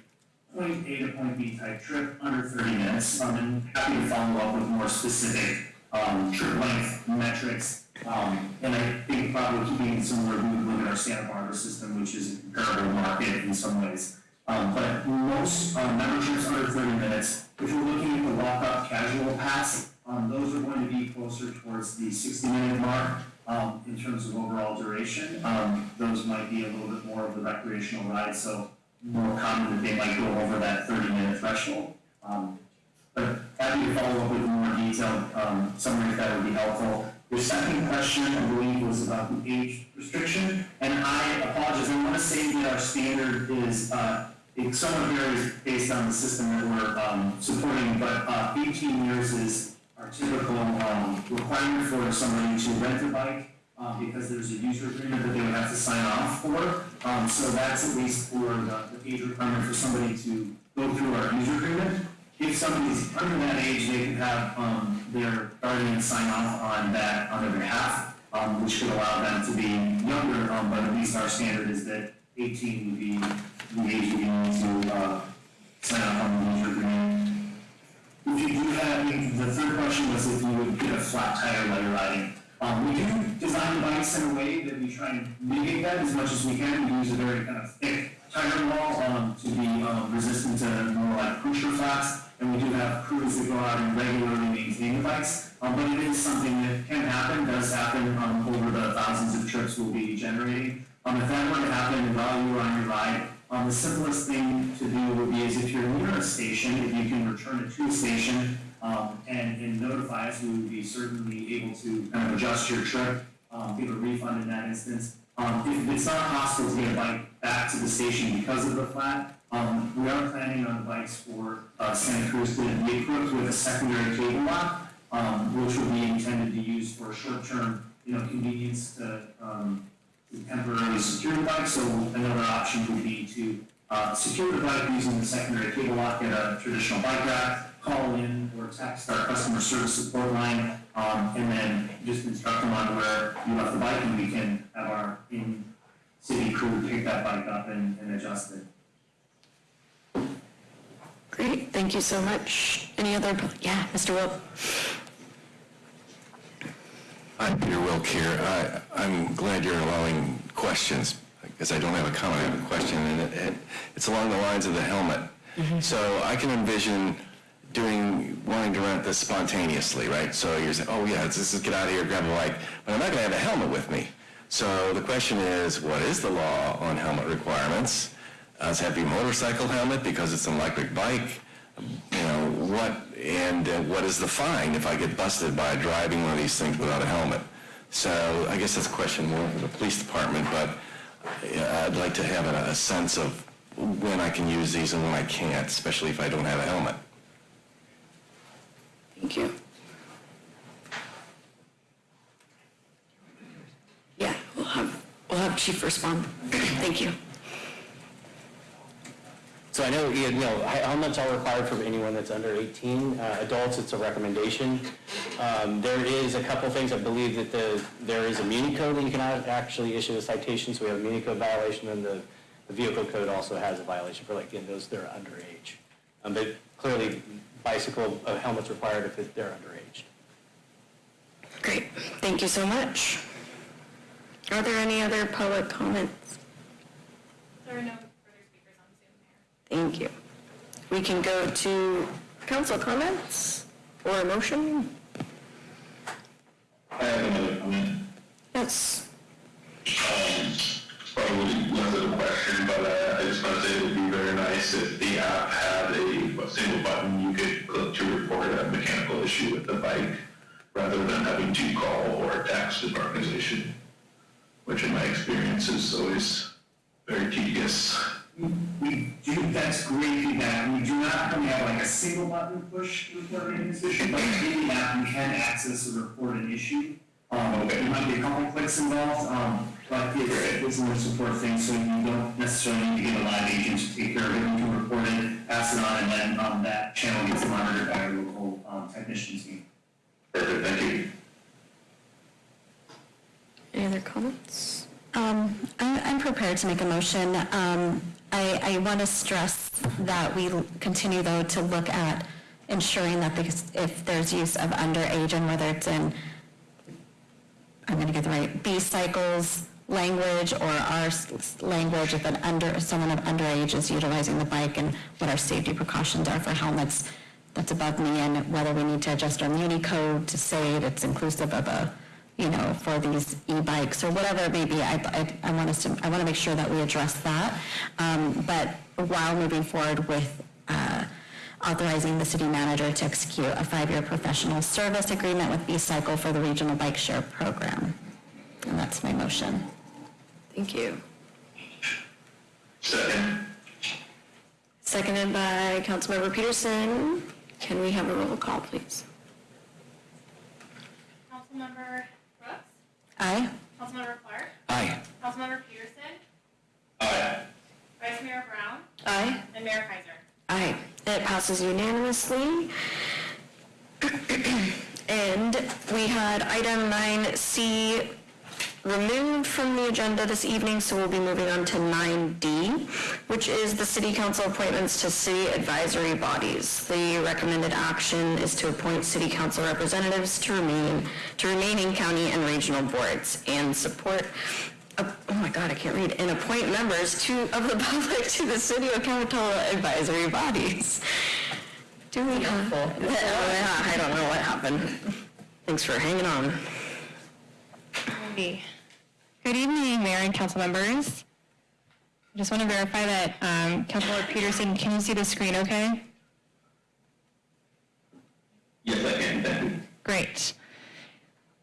point A to point B type trip, under thirty minutes. And happy to follow up with more specific, um, trip length metrics. Um, and I think probably keeping we would at our Santa Barbara system, which is a comparable market in some ways. Um, but most, um, memberships under thirty minutes, if you're looking at the walk-up casual pass, um, those are going to be closer towards the sixty minute mark, um, in terms of overall duration. Um, those might be a little bit more of the recreational ride, so more common that they might go over that thirty minute threshold. Um, but happy to follow up with more detailed, um, summary if that would be helpful. Your second question, I believe, was about the age restriction, and I apologize, I want to say that our standard is, uh, it somewhat varies based on the system that we're, um, supporting, but, uh, eighteen years is our typical, um, requirement for somebody to rent a bike, uh, because there's a user agreement that they would have to sign off for. Um, so that's at least for the age requirement for somebody to go through our user agreement. If somebody's under that age, they could have, um, their guardian sign off on that on their behalf, um, which could allow them to be younger, um, but at least our standard is that eighteen would be the age you need to, uh, sign off on the user agreement. If you do have, the third question was if you would get a flat tire while you're riding. Um, we do design the bikes in a way that we try and mitigate that as much as we can. We use a very kind of thick wall, um, to be, um, resistant to more like pusher flats. And we do have crews that go out and regularly maintain the bikes. Um, but it is something that can happen, does happen, um, over the thousands of trips we'll be generating. Um, if that were to happen while you were on your ride, um, the simplest thing to do would be is if you're near a station, if you can return it to a station, um, and, and notify us, we would be certainly able to kind of adjust your trip, um, give a refund in that instance. Um, if it's not possible to get a bike back to the station because of the flat, um, we are planning on bikes for, uh, Santa Cruz to be equipped with a secondary cable lock, um, which will be intended to use for short-term, you know, convenience to, um, to temporarily secure the bike, so another option would be to, uh, secure the bike using the secondary cable lock at a traditional bike rack, call in or text our customer service support line, um, and then just instruct them on where you left the bike, and we can have our in-city crew pick that bike up and, and adjust it. Great, thank you so much. Any other, yeah, Mr. Wilk? I'm Peter Wilk here. I- I'm glad you're allowing questions, because I don't have a comment, I have a question, and it- it- it's along the lines of the helmet. Mm-hmm. So I can envision doing, wanting to rent this spontaneously, right? So you're saying, oh yeah, let's just get out of here, grab a bike, but I'm not going to have a helmet with me. So the question is, what is the law on helmet requirements? Does it have to be a motorcycle helmet because it's an electric bike? You know, what, and uh, what is the fine if I get busted by driving one of these things without a helmet? So I guess that's a question more for the police department, but uh, I'd like to have a, a sense of when I can use these and when I can't, especially if I don't have a helmet. Thank you. Yeah, we'll have, we'll have Chief respond. Thank you. So I know, you know, helmets are required for anyone that's under 18. Uh, Adults, it's a recommendation. Um, There is a couple things, I believe that the, there is a Muni code that you cannot actually issue a citation, so we have a Muni code violation, and the, the vehicle code also has a violation for like, again, those that are underage. Um, But clearly, bicycle uh, helmets required if they're underage. Great, thank you so much. Are there any other public comments? There are no further speakers on Zoom, Mayor. Thank you. We can go to council comments or a motion? I have another comment. Yes. Um, probably less of question, but uh, I just want to say it would be very nice if the app had a, a single button you could click to report a mechanical issue with the bike, rather than having to call or text an organization, which in my experience is always very tedious. We do, that's great feedback. We do not currently have like a single button push to report an issue, but in the app, you can access or report an issue. Um, there might be a couple clicks involved, um, but it's, it's a support thing, so you don't necessarily need to get a live agent to take care of it. You can report it, pass it on, and then, um, that channel gets monitored by a local, um, technician team. Perfect, thank you. Any other comments? Um, I- I'm prepared to make a motion. Um, I I want to stress that we continue, though, to look at ensuring that if there's use of underage and whether it's in, I'm going to get the right, B-Cycle's language or our language, if an under, someone of underage is utilizing the bike and what our safety precautions are for helmets, that's above me, and whether we need to adjust our muni code to say it's inclusive of a, you know, for these e-bikes or whatever it may be, I, I, I want us to, I want to make sure that we address that. Um, but while moving forward with, uh, authorizing the city manager to execute a five-year professional service agreement with B-Cycle for the regional bike share program. And that's my motion. Thank you. Second. Seconded by Councilmember Pedersen. Can we have a roll call, please? Councilmember Brooks? Aye. Councilmember Clarke? Aye. Councilmember Pedersen? Aye. Vice Mayor Brown? Aye. And Mayor Keiser? Aye. It passes unanimously. [CLEARS THROAT] And we had item 9C removed from the agenda this evening, so we'll be moving on to 9D, which is the city council appointments to city advisory bodies. The recommended action is to appoint city council representatives to remain, to remaining county and regional boards and support, uh, oh my God, I can't read, and appoint members to, of the [LAUGHS] public to the city of Capitola advisory bodies. Do we have? Yeah, [LAUGHS] I don't know what happened. Thanks for hanging on. Good evening, Mayor and council members. I just want to verify that um, Councilor Pedersen, can you see the screen okay? Yes, I can, thank you. Great.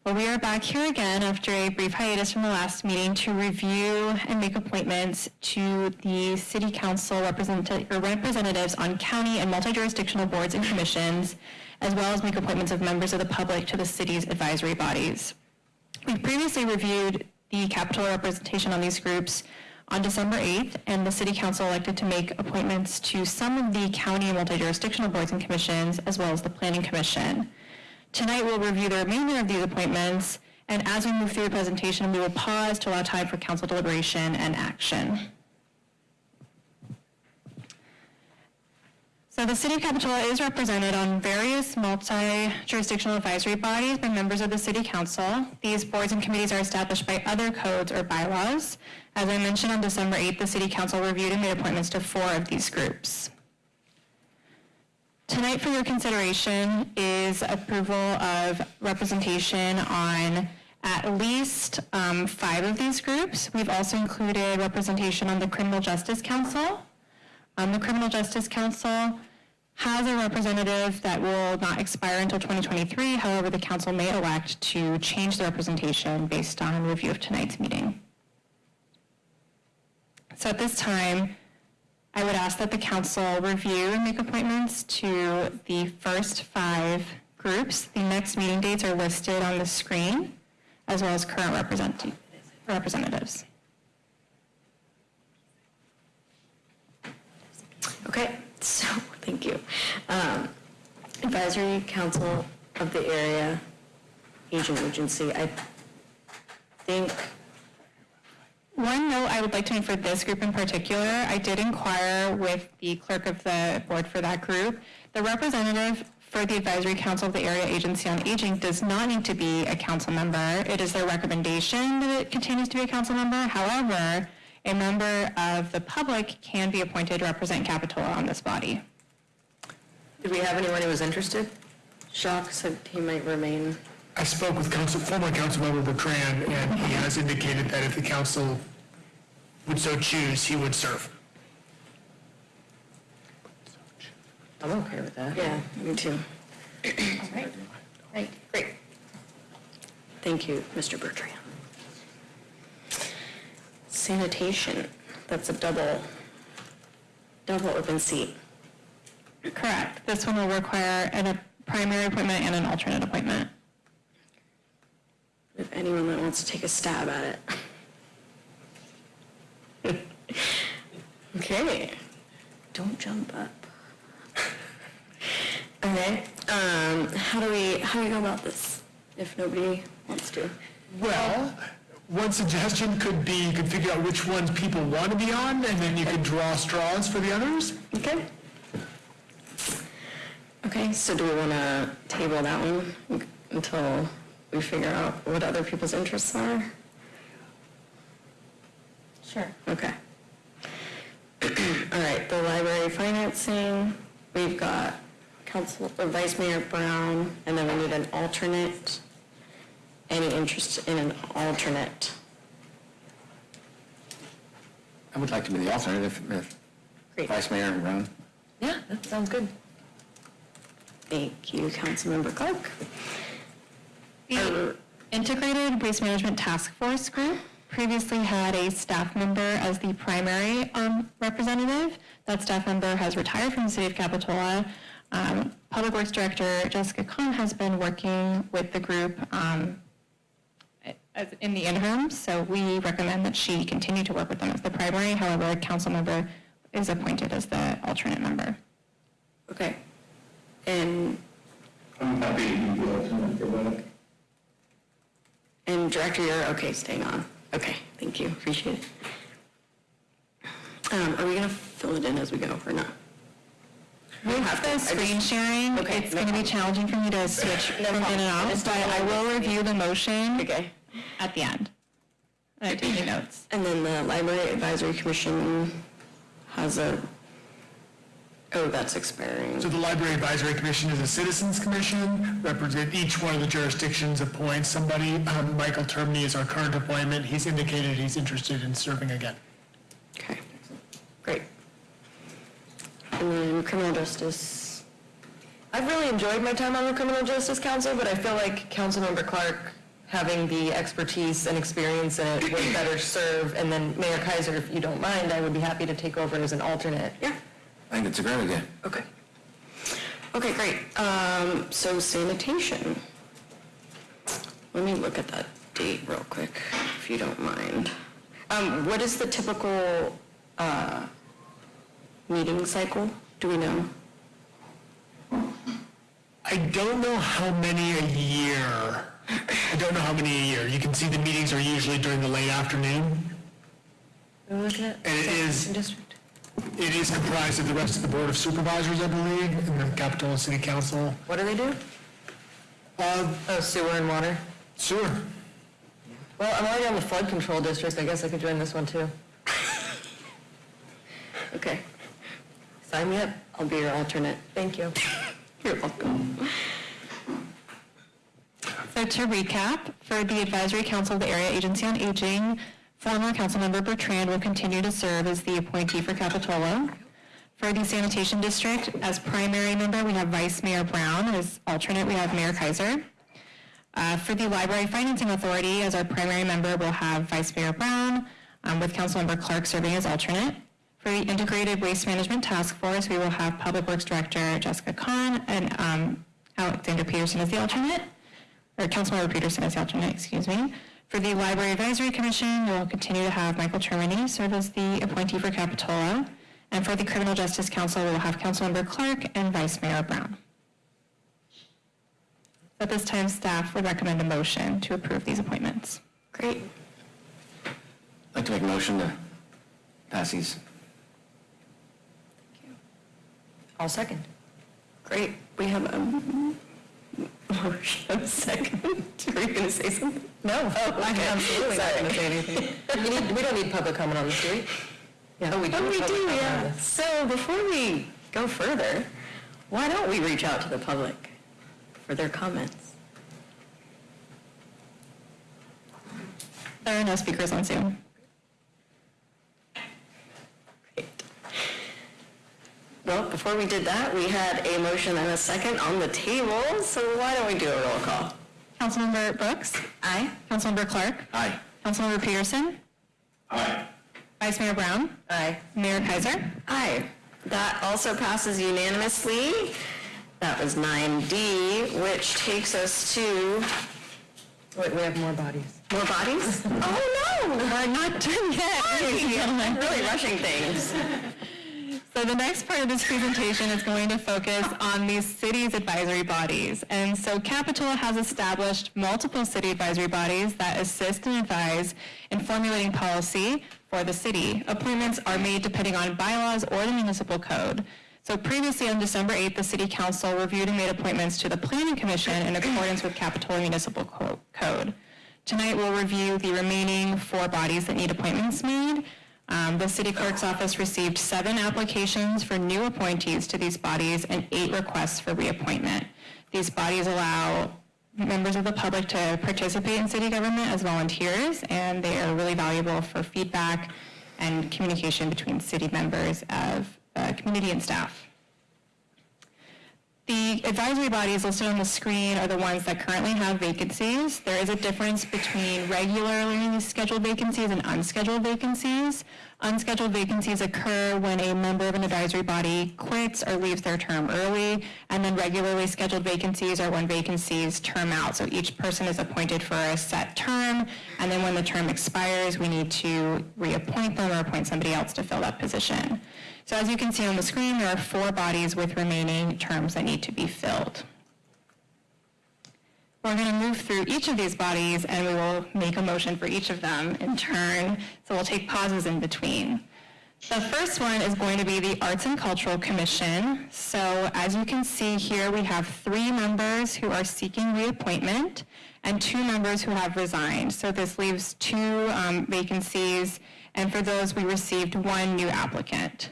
Well, we are back here again after a brief hiatus from the last meeting to review and make appointments to the city council represent- or representatives on county and multi-jurisdictional boards and commissions, as well as make appointments of members of the public to the city's advisory bodies. We previously reviewed the Capitola representation on these groups on December 8th, and the city council elected to make appointments to some of the county multi-jurisdictional boards and commissions, as well as the planning commission. Tonight, we'll review the remainder of these appointments, and as we move through the presentation, we will pause to allow time for council deliberation and action. So the City of Capitola is represented on various multi-jurisdictional advisory bodies by members of the City Council. These boards and committees are established by other codes or bylaws. As I mentioned on December 8th, the City Council reviewed and made appointments to four of these groups. Tonight for your consideration is approval of representation on at least um, five of these groups. We've also included representation on the Criminal Justice Council. Um, The Criminal Justice Council has a representative that will not expire until 2023. However, the council may elect to change the representation based on review of tonight's meeting. So at this time, I would ask that the council review and make appointments to the first five groups. The next meeting dates are listed on the screen, as well as current representatives. Okay, so, [LAUGHS] thank you. Um, Advisory Council of the area agent agency. I think One note I would like to make for this group in particular, I did inquire with the clerk of the board for that group. The representative for the advisory council of the area agency on aging does not need to be a council member. It is their recommendation that it continues to be a council member. However, a member of the public can be appointed to represent Capitola on this body. Did we have anyone who was interested? Jacques said he might remain. I spoke with council, former councilmember Bertrand, and he has indicated that if the council would so choose, he would serve. I'm okay with that. Yeah, me too. Right. Right. Great. Thank you, Mr. Bertrand. Sanitation, that's a double, double open seat. Correct. This one will require a primary appointment and an alternate appointment. If anyone that wants to take a stab at it. [LAUGHS] Okay, don't jump up. [LAUGHS] Okay, um, how do we, how do we go about this, if nobody wants to? Well, one suggestion could be you could figure out which ones people want to be on, and then you could draw straws for the others. Okay. Okay, so do we want to table that one until we figure out what other people's interests are? Sure. Okay. [CLEARS THROAT] All right, the library financing, we've got Council, uh, Vice Mayor Brown, and then we need an alternate. Any interest in an alternate? I would like to be the alternate if, if Vice Mayor Brown. Yeah, that sounds good. Thank you, Councilmember Clarke. The Integrated Waste Management Task Force Group previously had a staff member as the primary um, representative. That staff member has retired from the city of Capitola. Um, Public Works Director Jessica Kahn has been working with the group um, as- in the interim, so we recommend that she continue to work with them as the primary. However, a council member is appointed as the alternate member. Okay. And, I'm happy to be the alternate for that. and Director, you're okay staying on? Okay, thank you, appreciate it. Um, Are we going to fill it in as we go or not? With the screen sharing, Okay, it's no going to be challenging for me to switch No from in and I out, but I will review the motion Okay. At the end. And I take notes. And then the Library Advisory Commission has a, oh, that's expiring. So the Library Advisory Commission is a citizens commission, represent each one of the jurisdictions appoints somebody. Um, Michael Termini is our current appointment. He's indicated he's interested in serving again. Okay, great. And then Criminal Justice, I've really enjoyed my time on the Criminal Justice Council, but I feel like Councilmember Clarke, having the expertise and experience in it, would better serve. And then Mayor Keiser, if you don't mind, I would be happy to take over as an alternate. Yeah. I think it's a great idea. Okay. Okay, great. Um, so sanitation. Let me look at that date real quick, if you don't mind. Um, what is the typical, uh, meeting cycle? Do we know? I don't know how many a year. I don't know how many a year. You can see the meetings are usually during the late afternoon. At. And it is, District. it is comprised of the rest of the Board of Supervisors, I believe, and then Capitola City Council. What do they do? Uh, Oh, sewer and water? Sewer. Well, I'm already on the flood control district, I guess I could join this one too. [LAUGHS] Okay. Sign me up, I'll be your alternate. Thank you. [LAUGHS] You're welcome. So to recap, for the Advisory Council of the Area Agency on Aging, former Councilmember Bertrand will continue to serve as the appointee for Capitola. For the Sanitation District, as primary member, we have Vice Mayor Brown. As alternate, we have Mayor Keiser. Uh, For the Library Financing Authority, as our primary member, we'll have Vice Mayor Brown, um, with Councilmember Clarke serving as alternate. For the Integrated Waste Management Task Force, we will have Public Works Director Jessica Kahn and um, Alexander Pedersen as the alternate, or Councilmember Pedersen as the alternate, excuse me. For the Library Advisory Commission, we'll continue to have Michael Termini serve as the appointee for Capitola. And for the Criminal Justice Council, we'll have Councilmember Clarke and Vice Mayor Brown. At this time, staff would recommend a motion to approve these appointments. Great. I'd like to make a motion to pass these. I'll second. Great. We have a motion, a second. [LAUGHS] Are you going to say something? No. Oh, I'm absolutely not going to say anything. [LAUGHS] We need, we don't need public comment on this, do we? Yeah. Oh, we do. Oh, we public do, comment on yeah. this. So before we go further, why don't we reach out to the public for their comments? There are no speakers on Zoom. Well, before we did that, we had a motion and a second on the table, so why don't we do a roll call? Councilmember Brooks? Aye. Councilmember Clarke? Aye. Councilmember Pedersen? Aye. Vice Mayor Brown? Aye. Mayor Keiser? Aye. That also passes unanimously. That was 9D, which takes us to, wait, we have more bodies. More bodies? [LAUGHS] Oh, no! We're not done yet, ladies and. I'm really rushing things. So the next part of this presentation is going to focus on these cities advisory bodies. And so Capitola has established multiple city advisory bodies that assist and advise in formulating policy for the city. Appointments are made depending on bylaws or the municipal code. So previously on December 8th, the city council reviewed and made appointments to the planning commission in accordance with Capitola Municipal Co- Code. Tonight, we'll review the remaining four bodies that need appointments made. Um, The city clerk's office received seven applications for new appointees to these bodies and eight requests for reappointment. These bodies allow members of the public to participate in city government as volunteers, and they are really valuable for feedback and communication between city members of uh, community and staff. The advisory bodies listed on the screen are the ones that currently have vacancies. There is a difference between regularly scheduled vacancies and unscheduled vacancies. Unscheduled vacancies occur when a member of an advisory body quits or leaves their term early, and then regularly scheduled vacancies are when vacancies term out. So each person is appointed for a set term, and then when the term expires, we need to reappoint them or appoint somebody else to fill that position. So as you can see on the screen, there are four bodies with remaining terms that need to be filled. We're going to move through each of these bodies and we will make a motion for each of them in turn. So we'll take pauses in between. The first one is going to be the Arts and Cultural Commission. So as you can see here, we have three members who are seeking reappointment and two members who have resigned. So this leaves two um, vacancies, and for those, we received one new applicant.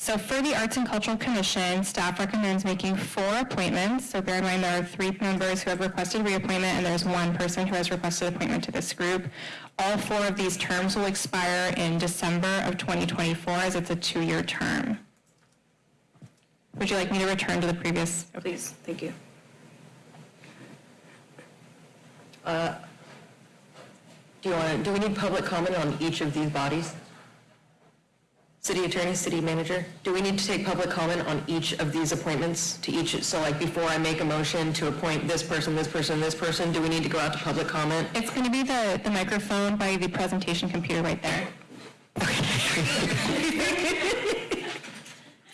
So for the Arts and Cultural Commission, staff recommends making four appointments. So bear in mind there are three members who have requested reappointment and there's one person who has requested appointment to this group. All four of these terms will expire in December of 2024 as it's a two-year term. Would you like me to return to the previous? Please, thank you. Uh, Do you want to, do we need public comment on each of these bodies? City attorney, city manager, do we need to take public comment on each of these appointments to each, so like before I make a motion to appoint this person, this person, this person, do we need to go out to public comment? It's going to be the, the microphone by the presentation computer right there. [LAUGHS]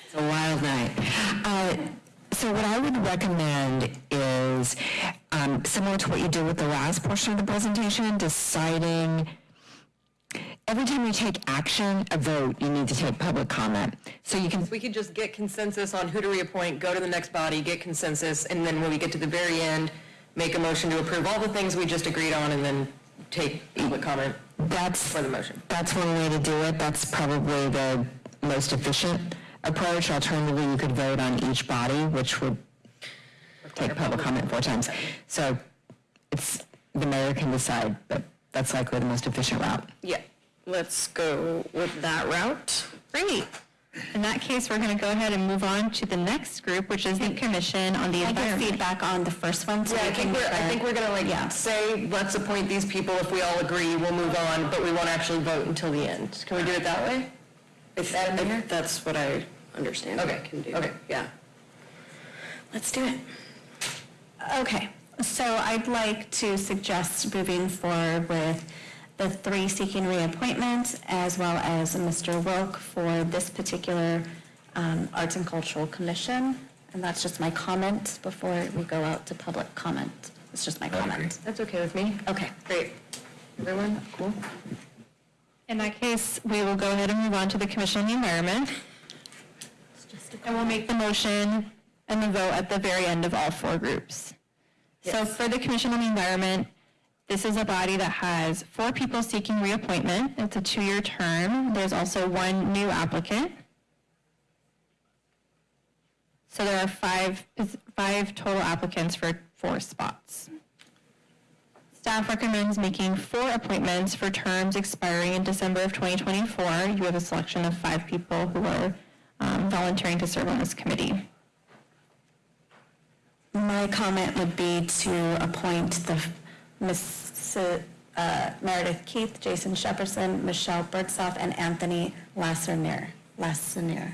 It's a wild night. Uh, So what I would recommend is, um, similar to what you did with the last portion of the presentation, deciding, every time you take action, a vote, you need to take public comment. So you can We could just get consensus on who to reappoint, go to the next body, get consensus, and then when we get to the very end, make a motion to approve all the things we just agreed on, and then take public comment That's, for the motion. that's one way to do it. That's probably the most efficient approach. Alternatively, you could vote on each body, which would take public comment four times. So it's, the mayor can decide, but that's likely the most efficient route. Yeah, let's go with that route. Great. In that case, we're going to go ahead and move on to the next group, which is the Commission on the I give Environment. feedback on the first one, so Yeah, I think we're, I think we're gonna like Yeah. say, let's appoint these people, if we all agree, we'll move on, but we won't actually vote until the end. Can we do it that way? Is that, that's what I understand. Okay, I can do. okay, yeah. Let's do it. Okay, so I'd like to suggest moving forward with the three seeking reappointment, as well as Mr. Wilk for this particular um, Arts and Cultural Commission, and that's just my comment before we go out to public comment. It's just my comment. That's okay with me. Okay. Great. Everyone, cool? In that case, we will go ahead and move on to the Commission on the Environment. And we'll make the motion and the vote at the very end of all four groups. So for the Commission on the Environment, this is a body that has four people seeking reappointment. It's a two-year term. There's also one new applicant. So there are five, five total applicants for four spots. Staff recommends making four appointments for terms expiring in December of 2024. You have a selection of five people who are um, volunteering to serve on this committee. My comment would be to appoint the Miss uh, Meredith Keith, Jason Shepperson, Michelle Birdsoff, and Anthony Lassernier, Lassernier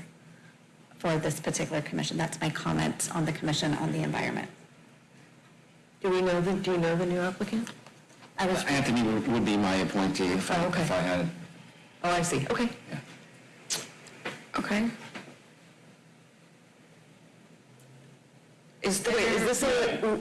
for this particular commission. That's my comment on the Commission on the Environment. Do we know the, do you know the new applicant? I was, Anthony would would be my appointee if I if I had. Oh, I see, okay. Okay. Is, wait, is this a,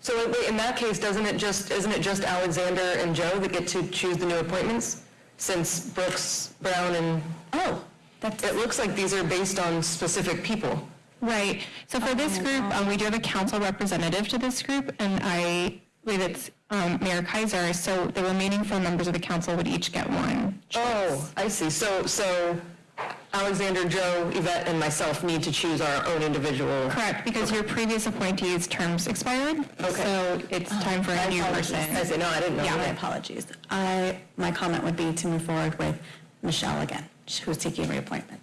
so wait, in that case, doesn't it just, isn't it just Alexander and Joe that get to choose the new appointments? Since Brooks, Brown, and, oh, that's, it looks like these are based on specific people. Right. So for this group, um, we do have a council representative to this group, and I believe it's um, Mayor Keiser. So the remaining four members of the council would each get one. Oh, I see. So, so Alexander, Joe, Yvette, and myself need to choose our own individual. Correct, because your previous appointee's terms expired. Okay. So it's time for a new person. I see, no, I didn't know yeah, my that. apologies. I, my comment would be to move forward with Michelle again, who's seeking reappointment.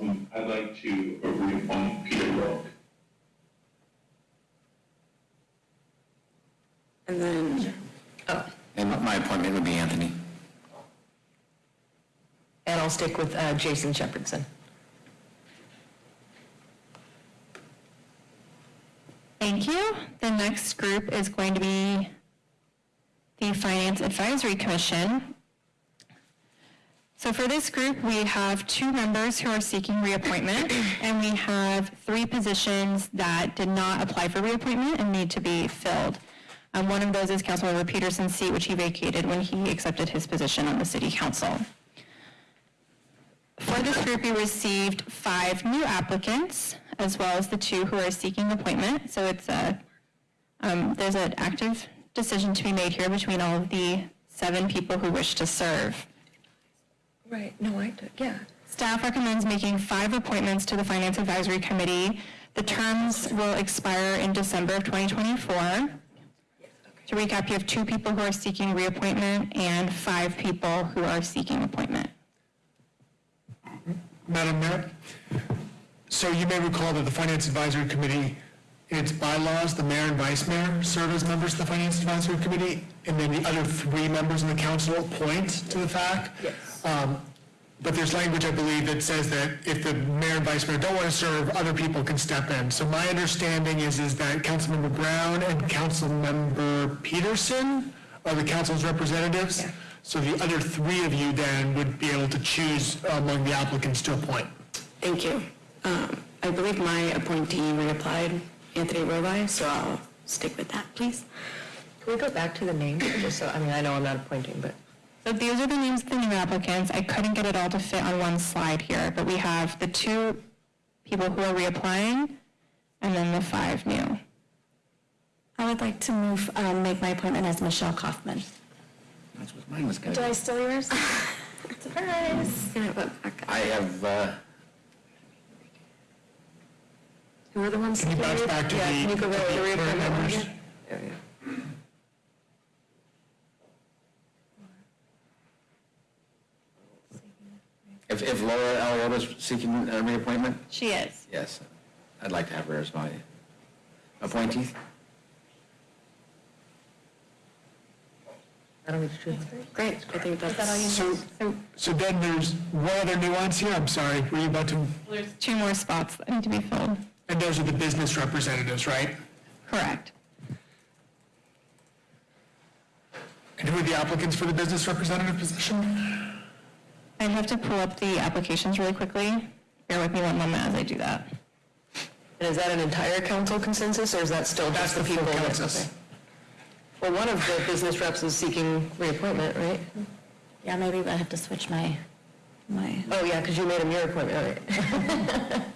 Um, I'd like to reappoint Peter Wilk. And then, oh, And my appointment would be Anthony. And I'll stick with uh, Jason Shepherdson. Thank you. The next group is going to be the Finance Advisory Commission. So for this group, we have two members who are seeking reappointment, [COUGHS] and we have three positions that did not apply for reappointment and need to be filled. Um, One of those is Councilmember Pedersen's seat, which he vacated when he accepted his position on the city council. For this group, we received five new applicants, as well as the two who are seeking appointment. So it's a, um, there's an active decision to be made here between all of the seven people who wish to serve. Right, no, I, did, yeah. Staff recommends making five appointments to the Finance Advisory Committee. The terms will expire in December of 2024. To recap, you have two people who are seeking reappointment and five people who are seeking appointment. Madam Mayor, so you may recall that the Finance Advisory Committee, in its bylaws, the mayor and vice mayor serve as members of the Finance Advisory Committee, and then the other three members of the council appoint to the FAC. Um, But there's language, I believe, that says that if the mayor and vice mayor don't want to serve, other people can step in. So my understanding is, is that Councilmember Brown and Councilmember Pedersen are the council's representatives. So the other three of you then would be able to choose among the applicants to appoint. Thank you. Um, I believe my appointee reapplied, Anthony Rovi, so I'll stick with that, please. Can we go back to the name, just so, I mean, I know I'm not appointing, but. So these are the names of the new applicants. I couldn't get it all to fit on one slide here, but we have the two people who are reapplying and then the five new. I would like to move, um, make my appointment as Michelle Kaufman. That's what mine was good. Do I steal yours? [LAUGHS] Surprise. I have, uh, Who are the ones? Can you bounce back to Yeah, the can you go back to the current reappointment one members? again? There we go. if if Laura Aliotta's seeking a reappointment, She is. yes, I'd like to have her as my appointee. I don't need to choose. Great, I think that's. So, so then there's one other nuance here, I'm sorry, were you about to, There's two more spots that need to be filled. and those are the business representatives, right? Correct. And who are the applicants for the business representative position? I'd have to pull up the applications really quickly. Bear with me one moment as I do that. And is that an entire council consensus, or is that still just the people? that- okay. Well, one of the business reps is seeking reappointment, right? Yeah, maybe I have to switch my, my. Oh, yeah, because you made him your appointment, right? [LAUGHS]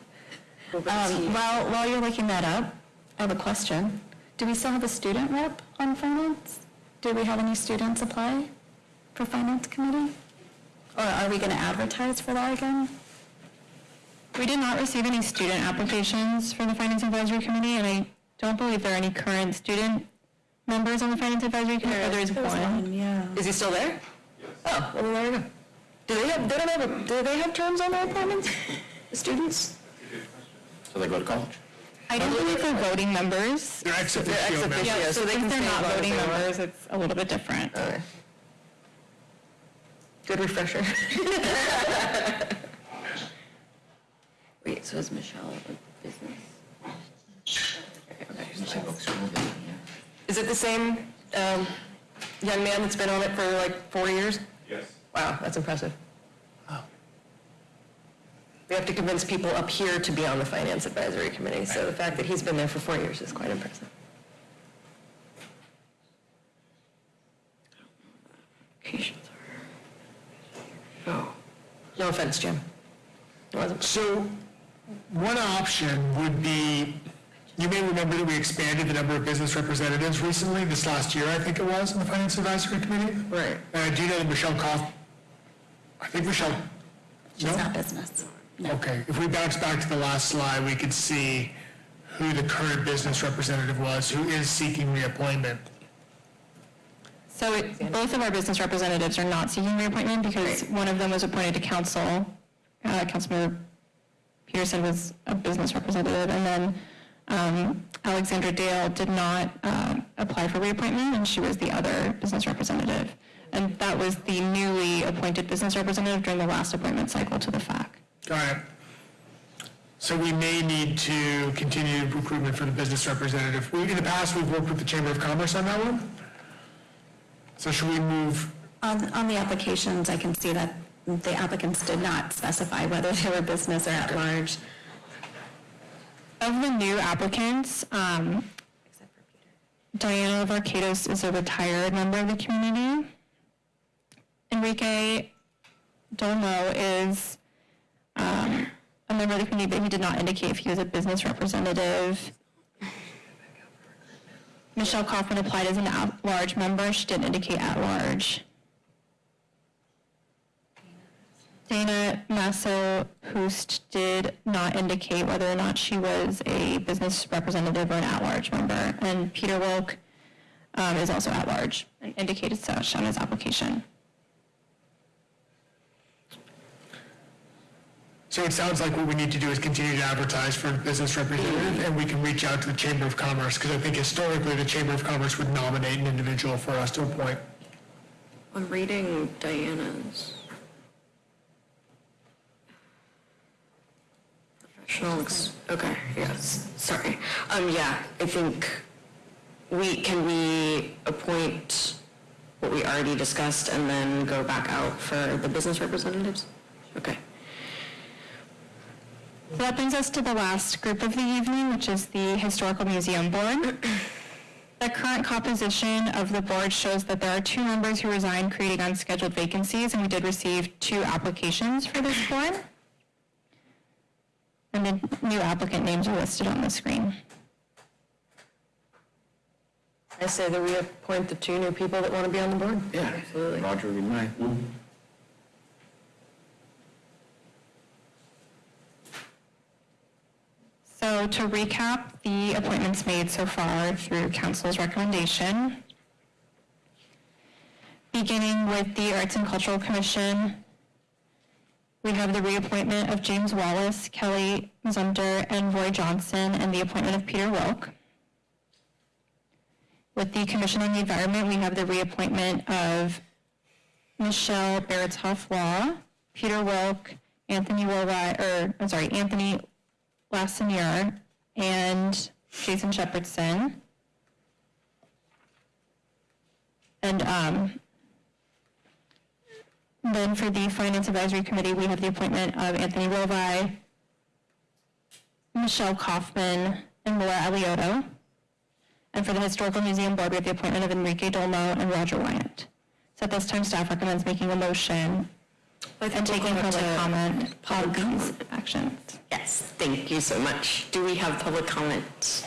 Um, while, while you're looking that up, I have a question. Do we still have a student rep on finance? Do we have any students apply for finance committee? Or are we going to advertise for that again? We did not receive any student applications for the Finance Advisory Committee, and I don't believe there are any current student members on the Finance Advisory Committee. Oh, there is one. Yeah. Is he still there? Oh, well, then there you go. Do they have, they don't have, a- do they have terms on their appointments? The students? So they go to college? I don't believe they're voting members. They're ex They're ex officio members. Yeah, so so they since can they're not as voting they members, it's a little bit different. Okay. Good refresher. Wait, so is Michelle a business? Is it the same um, young man that's been on it for like four years? Yes. Wow, that's impressive. We have to convince people up here to be on the Finance Advisory Committee, so the fact that he's been there for four years is quite impressive. Oh, no offense, Jim. It. So, one option would be, you may remember that we expanded the number of business representatives recently, this last year, I think it was, in the Finance Advisory Committee. Right. Uh, do you know that Michelle Koff, I think Michelle, She's No? not business. No. okay, if we bounce back to the last slide, we could see who the current business representative was, who is seeking reappointment. So it- both of our business representatives are not seeking reappointment because one of them was appointed to council. Uh, Councilmember Pedersen was a business representative, and then um, Alexandra Dale did not uh, apply for reappointment, and she was the other business representative. And that was the newly appointed business representative during the last appointment cycle to the FAC. Got it. So we may need to continue recruitment for the business representative. We, in the past, we've worked with the Chamber of Commerce on that one. So should we move, On, on the applications, I can see that the applicants did not specify whether they were business or at large. Of the new applicants, um, Diana Varkados is a retired member of the community. Enrique Dolmo is um, a member of the community, but he did not indicate if he was a business representative. Michelle Kaufman applied as an at-large member. She didn't indicate at-large. Dana Masso Hoost did not indicate whether or not she was a business representative or an at-large member. And Peter Wilk um, is also at-large and indicated such on his application. so it sounds like what we need to do is continue to advertise for business representative, and we can reach out to the Chamber of Commerce, because I think historically, the Chamber of Commerce would nominate an individual for us to appoint. I'm reading Diana's. Ex- okay, yes, sorry. Um, yeah, I think we, can we appoint what we already discussed and then go back out for the business representatives? Okay. So that brings us to the last group of the evening, which is the Historical Museum Board. [COUGHS] The current composition of the board shows that there are two members who resigned, creating unscheduled vacancies, and we did receive two applications for this board. And the new applicant names are listed on the screen. I say that we appoint the two new people that want to be on the board. Yeah. Absolutely. Roger would be mine. So to recap the appointments made so far through council's recommendation, beginning with the Arts and Cultural Commission, we have the reappointment of James Wallace, Kelly Zumter, and Roy Johnson, and the appointment of Peter Wilk. With the Commission on the Environment, we have the reappointment of Michelle Baratoff Law, Peter Wilk, Anthony Woolride, or, I'm sorry, Anthony Lassinier, and Jason Shepherdson. And um, Then for the Finance Advisory Committee, we have the appointment of Anthony Rovi, Michelle Kaufman, and Laura Aliotto. And for the Historical Museum Board, we have the appointment of Enrique Dolmo and Roger Wyant. So at this time, staff recommends making a motion and taking we'll public comment on these actions. Yes, thank you so much. Do we have public comment?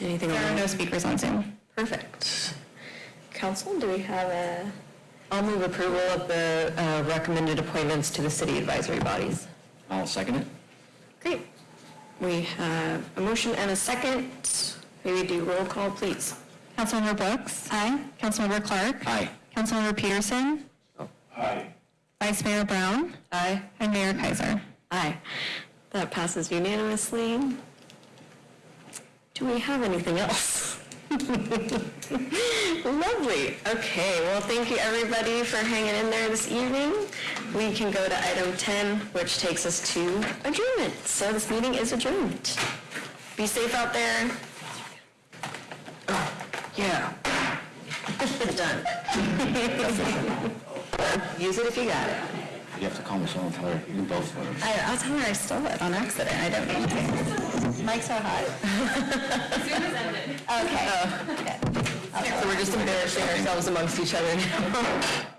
Anything? There are no speakers on Zoom. Perfect. Council, do we have a? I'll move approval of the uh, recommended appointments to the city advisory bodies. I'll second it. Great. We have a motion and a second. Maybe do roll call, please. Councilmember Brooks? Aye. Councilmember Clarke? Aye. Councilmember Pedersen? Aye. Vice Mayor Brown? Aye. And Mayor Keiser. Aye. That passes unanimously. Do we have anything else? [LAUGHS] Lovely. Okay, well, thank you, everybody, for hanging in there this evening. We can go to item 10, which takes us to adjournment. So this meeting is adjourned. Be safe out there. Oh, yeah. [LAUGHS] Done. [LAUGHS] Use it if you got it. You have to call Michelle and tell her, you both vote. I, I'll tell her I stole it on accident. I don't mean to. Mike's so hot. Zoom has ended. Oh, okay. So we're just embarrassing ourselves amongst each other now.